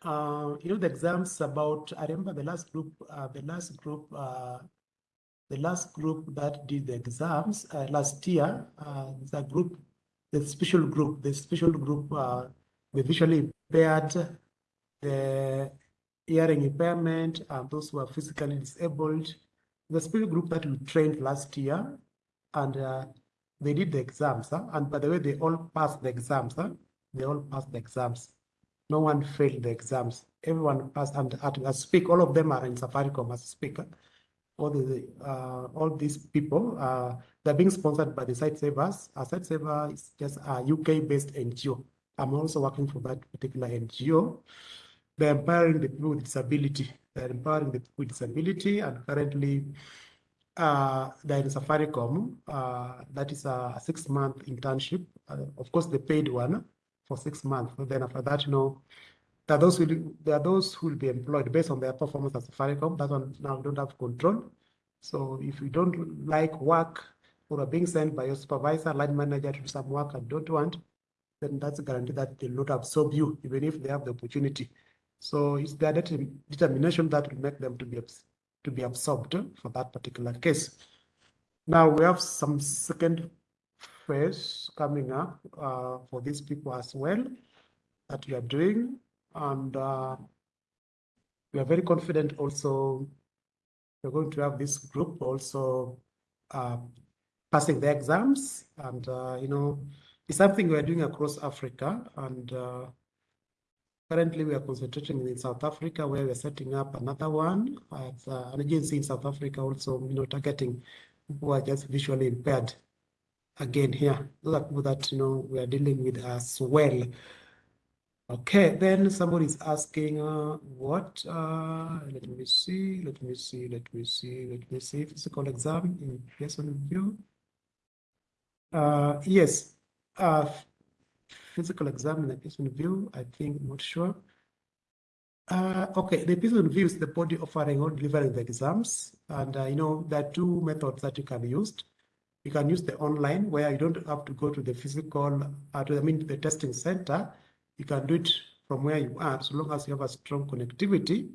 Uh, you know, the exams about, I remember the last group, uh, the last group, uh, the last group that did the exams uh, last year, uh, the group, the special group, the special group, uh, the visually impaired, the hearing impairment, and those who are physically disabled. The special group that we trained last year, and uh, they did the exams. Huh? And by the way, they all passed the exams. Huh? They all passed the exams. No one failed the exams. Everyone passed. And I speak, all of them are in Safaricom as speaker. All the uh, all these people, uh, they're being sponsored by the Sightsavers. A Sightsaver is just a UK-based NGO. I'm also working for that particular NGO. They're empowering the people with disability. They're empowering the people with disability, and currently uh, they're in Safaricom. Uh, that is a six-month internship. Uh, of course, the paid one for six months. And then after that, you know, are those who there are those who will be employed based on their performance as Safaricom. That one now we don't have control. So if you don't like work or are being sent by your supervisor, line manager to do some work and don't want, then that's a guarantee that they'll not absorb you, even if they have the opportunity. So it's their determination that will make them to be to be absorbed for that particular case. Now we have some second phase coming up uh, for these people as well that we are doing, and uh, we are very confident. Also, we're going to have this group also uh, passing the exams, and uh, you know, it's something we are doing across Africa, and uh, Currently, we are concentrating in South Africa, where we're setting up another one as uh, an agency in South Africa, also you know targeting who are just visually impaired. Again, here, those are people that you know we are dealing with as well. Okay, then somebody is asking, uh, what? Uh, let me see, let me see, let me see, let me see. Physical exam in Pearson VUE. Uh, yes, uh, physical exam in the Pearson VUE, I think, not sure. Uh, okay, the Pearson VUE is the body offering or delivering the exams. And, uh, you know, there are two methods that you can use. You can use the online where you don't have to go to the physical, to, I mean, the testing center. You can do it from where you are, so long as you have a strong connectivity.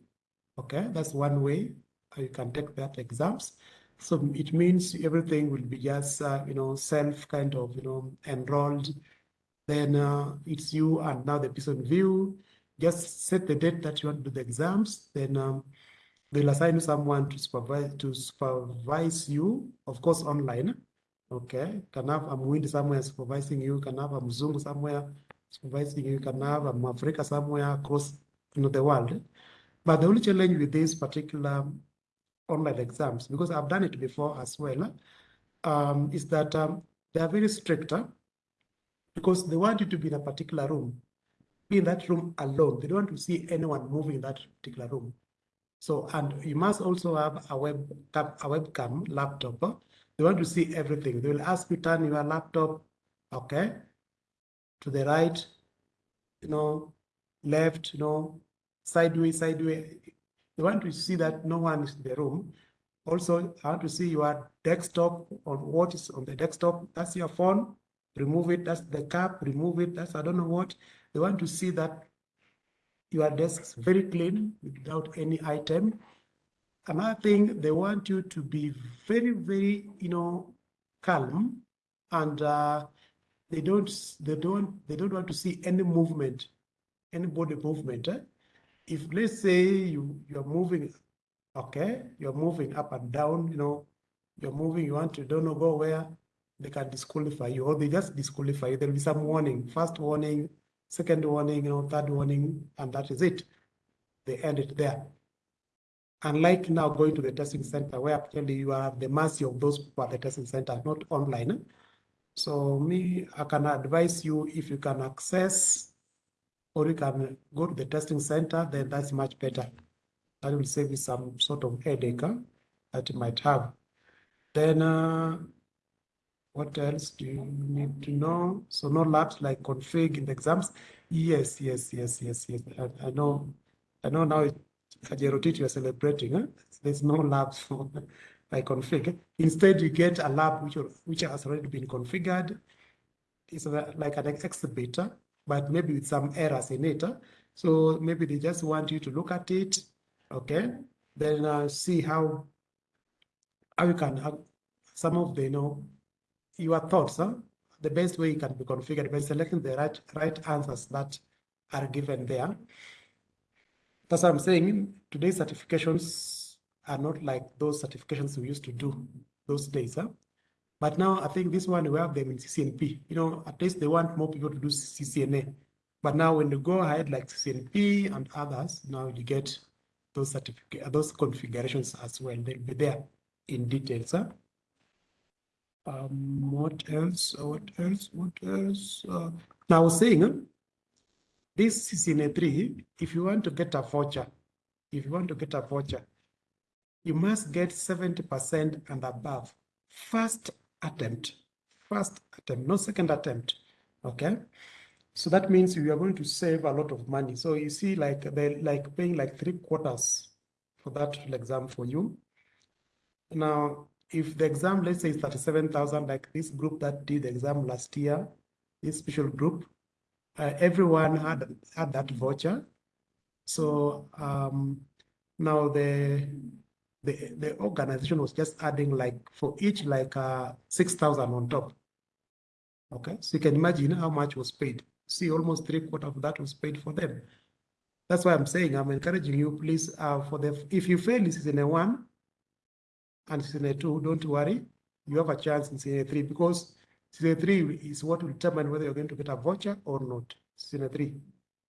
Okay, that's one way you can take that exams. So it means everything will be just, uh, you know, self kind of, you know, enrolled then uh, it's you and now the Pearson VUE. Just set the date that you want to do the exams. Then um, they'll assign someone to supervise to supervise you, of course, online. Okay, can have a Mwindi somewhere supervising you, can have a Mzungu somewhere supervising you, can have a Africa somewhere across you know, the world. But the only challenge with these particular online exams, because I've done it before as well, um, is that um, they are very strict because they want you to be in a particular room, be in that room alone. They don't want to see anyone moving in that particular room. So, and you must also have a web a webcam laptop. They want to see everything. They will ask you to turn your laptop, okay, to the right, you know, left, you know, sideways, sideways. They want to see that no one is in the room. Also, I want to see your desktop on what is on the desktop. That's your phone remove it, that's the cap, remove it, that's I don't know what. They want to see that your desk is very clean without any item. Another thing, they want you to be very, very, you know, calm and uh, they don't, they don't, they don't want to see any movement, any body movement. Eh? If let's say you, you're moving, okay, you're moving up and down, you know, you're moving, you want to don't know go where, they can disqualify you or they just disqualify you. There'll be some warning, first warning, second warning, you know, third warning, and that is it. They end it there. Unlike now going to the testing center where actually you are the mercy of those people at the testing center, not online. So me, I can advise you if you can access or you can go to the testing center, then that's much better. That will save you some sort of headache that you might have. Then uh, what else do you need to know? So no labs like config in the exams. Yes, yes, yes, yes, yes. I, I know, I know now Kajerotiti you're celebrating. Huh? There's no labs for like config. Instead, you get a lab which, which has already been configured. It's like an exhibitor, but maybe with some errors in it. So maybe they just want you to look at it, okay? Then uh, see how how you can have some of the you know your thoughts, huh? the best way it can be configured by selecting the right, right answers that are given there. That's what I'm saying. Today's certifications are not like those certifications we used to do those days. Huh? But now I think this one we have them in CCNP. You know, at least they want more people to do CCNA. But now when you go ahead like CCNP and others, now you get those certificate, those configurations as well. They'll be there in details. Huh? Um, what else? What else? What else? Uh, now, I was saying, this CCNA 3, if you want to get a voucher, if you want to get a voucher, you must get 70% and above. First attempt, first attempt, no second attempt, okay? So that means you are going to save a lot of money. So you see, like they're like paying like three quarters for that exam for you. Now, if the exam, let's say, is 37,000, like this group that did the exam last year, this special group, uh, everyone had, had that voucher. So um, now the, the, the organization was just adding like for each like uh, 6,000 on top. Okay, so you can imagine how much was paid. See, almost three quarter of that was paid for them. That's why I'm saying I'm encouraging you, please, uh, for the if you fail in a one, and CNA 2, don't worry, you have a chance in CNA 3 because CNA 3 is what will determine whether you're going to get a voucher or not. CNA 3.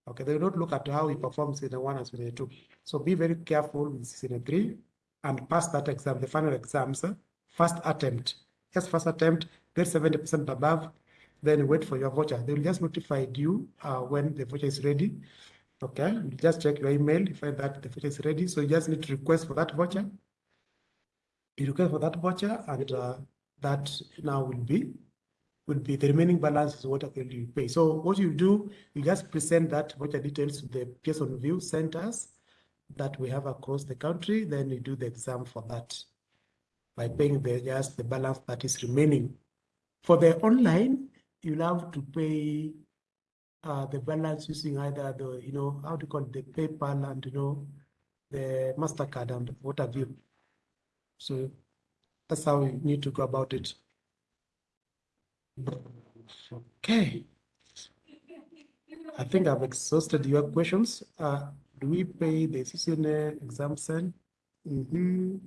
Okay, they not look at how you perform CNA 1 and CNA 2. So be very careful with CNA 3 and pass that exam, the final exams, first attempt. Yes, first attempt, get 70% above, then wait for your voucher. They will just notify you uh, when the voucher is ready. Okay, you just check your email, you find that the voucher is ready. So you just need to request for that voucher you request for that voucher and uh, that now will be will be the remaining balance is what you pay. So what you do, you just present that voucher details to the Pearson VUE centers that we have across the country. Then you do the exam for that by paying the just the balance that is remaining. For the online, you'll have to pay uh, the balance using either the, you know, how to call it, the PayPal and, you know, the MasterCard and what have you. So that's how you need to go about it. Okay. I think I've exhausted your questions. Uh, do we pay the CCNA exam center? Mm -hmm.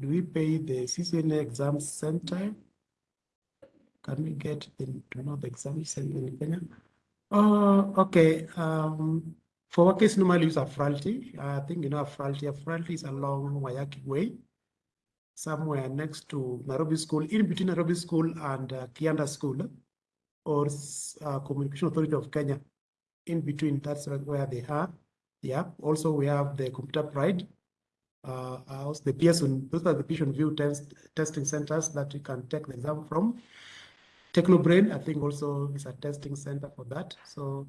Do we pay the CCNA exam center? Can we get the, to know the exam center in Kenya? Oh, okay. Um, for case, normally use Afralti. I think you know Afralti. Afralti is along Waiyaki Way somewhere next to Nairobi School, in between Nairobi School and uh, Kianda School, or uh, Communication Authority of Kenya. In between, that's where they are. Yeah. Also, we have the Computer Pride, uh, house, the Pearson. Those are the Pearson VUE test, testing centers that you can take the exam from. Technobrain, I think, also is a testing center for that. So,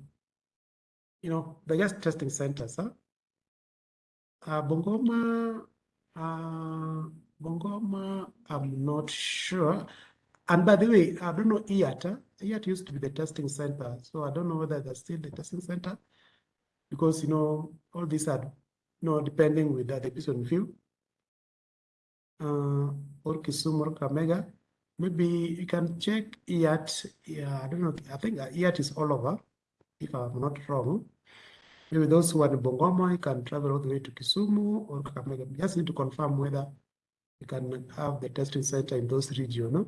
you know, they're just testing centers. Huh? Uh, Bongoma, uh, Bungoma, I'm not sure. And by the way, I don't know IAT. IAT used to be the testing center. So I don't know whether that's still the testing center because, you know, all these are, you know, depending with that episode view. Uh, or Kisumu or Kakamega. Maybe you can check IAT. Yeah, I don't know. I think IAT is all over, if I'm not wrong. Maybe those who are in Bungoma, you can travel all the way to Kisumu or Kakamega. You just need to confirm whether you can have the testing center in those regions.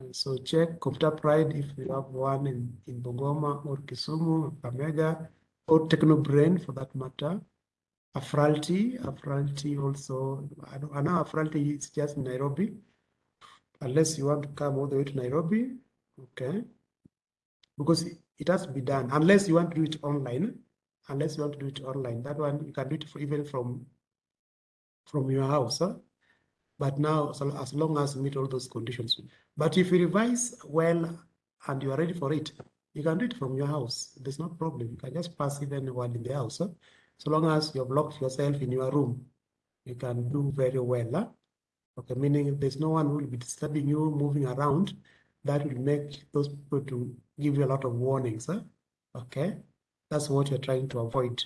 And so check Computer Pride if you have one in, in Bungoma or Kisumu, Kakamega, or Technobrain for that matter. Afralti, Afralti also, I, know Afralti is just Nairobi, unless you want to come all the way to Nairobi, okay? Because it has to be done, unless you want to do it online, unless you want to do it online. That one, you can do it for, even from, from your house, huh? But now, so as long as you meet all those conditions. But if you revise well and you are ready for it, you can do it from your house. There's no problem. You can just pass it anywhere in the house. Huh? So long as you have locked yourself in your room, you can do very well. Huh? Okay, meaning there's no one who will be disturbing you, moving around. That will make those people to give you a lot of warnings. Huh? Okay, that's what you're trying to avoid.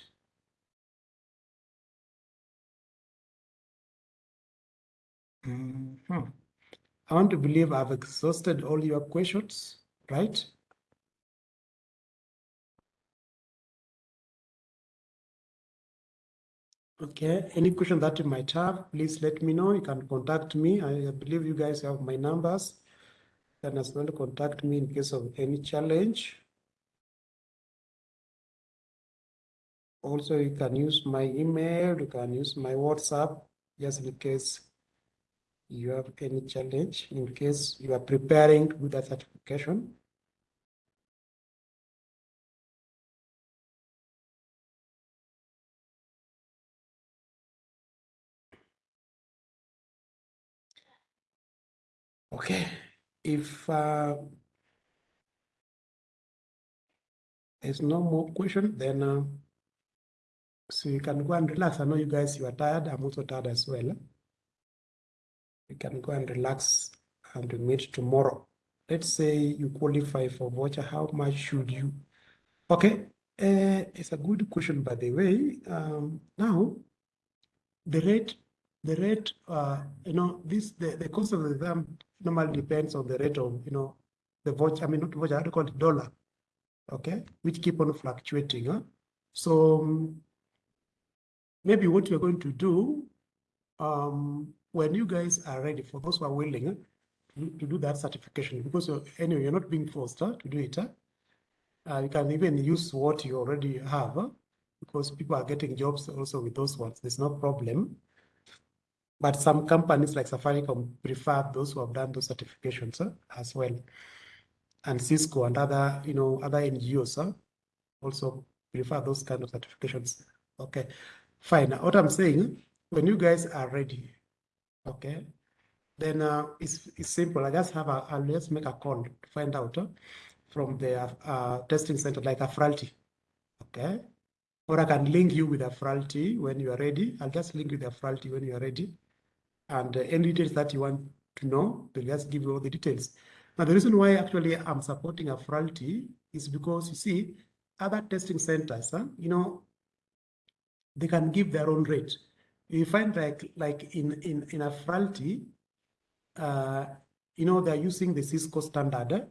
Mm -hmm. I want to believe I've exhausted all your questions, right? Okay, any question that you might have, please let me know. You can contact me. I believe you guys have my numbers. You can as well contact me in case of any challenge. Also, you can use my email, you can use my WhatsApp, just in case you have any challenge, in case you are preparing do that certification. Okay, if uh, there's no more question, then uh, so you can go and relax. I know you guys, you are tired. I'm also tired as well. You can go and relax and meet tomorrow. Let's say you qualify for voucher. How much should you? Okay, uh, it's a good question, by the way. Um, now, the rate, the rate, uh, you know, this the, the cost of the exam normally depends on the rate of, you know, the voucher, I mean, not voucher, I call it dollar, okay, which keep on fluctuating. Huh? So um, maybe what you're going to do, um, when you guys are ready, for those who are willing huh, to, do that certification, because you're, anyway, you're not being forced huh, to do it. Uh, you can even use what you already have, because people are getting jobs also with those ones. There's no problem. But some companies like Safaricom prefer those who have done those certifications uh, as well. And Cisco and other, you know, other NGOs uh, also prefer those kind of certifications. Okay, fine. What I'm saying, when you guys are ready, okay, then uh, it's, it's simple. I just have a, I'll just make a call to find out uh, from the uh, testing center like Afralti, okay? Or I can link you with Afralti when you are ready. I'll just link you with Afralti when you are ready and uh, any details that you want to know, they'll just give you all the details. Now, the reason why actually I'm supporting a Afralti is because you see, other testing centers, huh, you know, they can give their own rate. You find like like in in in Afralti, uh, you know, they're using the Cisco standard,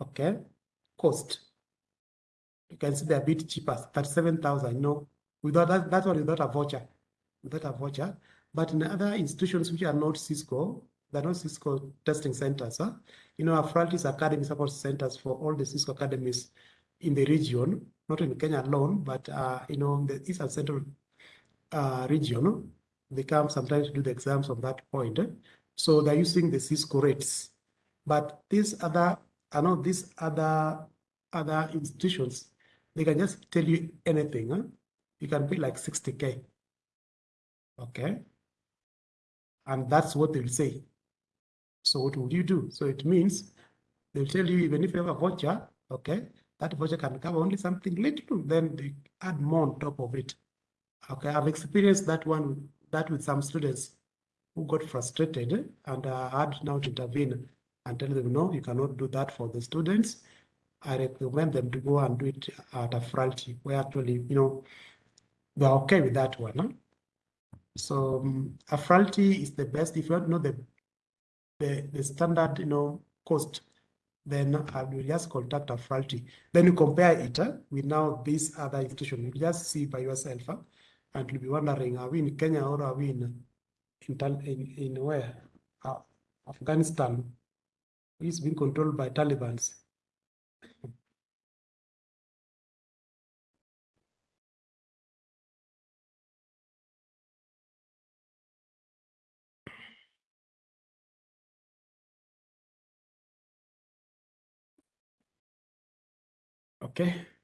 okay, cost. You can see they're a bit cheaper, thirty-seven thousand. You know, without that, that one without a voucher, without a voucher. But in other institutions which are not Cisco, they're not Cisco testing centers. Huh? You know, Afralti's Academy support centers for all the Cisco academies in the region, not in Kenya alone, but uh, you know, the East and Central uh, region, they come sometimes to do the exams on that point. Eh? So they're using the Cisco rates. But these other, I know these other other institutions, they can just tell you anything. Huh? You can be like 60K. Okay. And that's what they'll say. So what would you do? So it means they'll tell you, even if you have a voucher, okay, that voucher can cover only something little, then they add more on top of it. Okay, I've experienced that one, that with some students who got frustrated and uh, had now to intervene and tell them, no, you cannot do that for the students. I recommend them to go and do it at Afralti where actually, you know, they're okay with that one. Huh? So um, Afralti is the best. If you to know the, the, the standard, you know, cost, then I will just contact Afralti. Then you compare it uh, with now this other institution. You just see by yourself uh, and you'll be wondering, are we in Kenya or are we in, in, in, in where? Uh, Afghanistan is being controlled by Taliban's. Okay.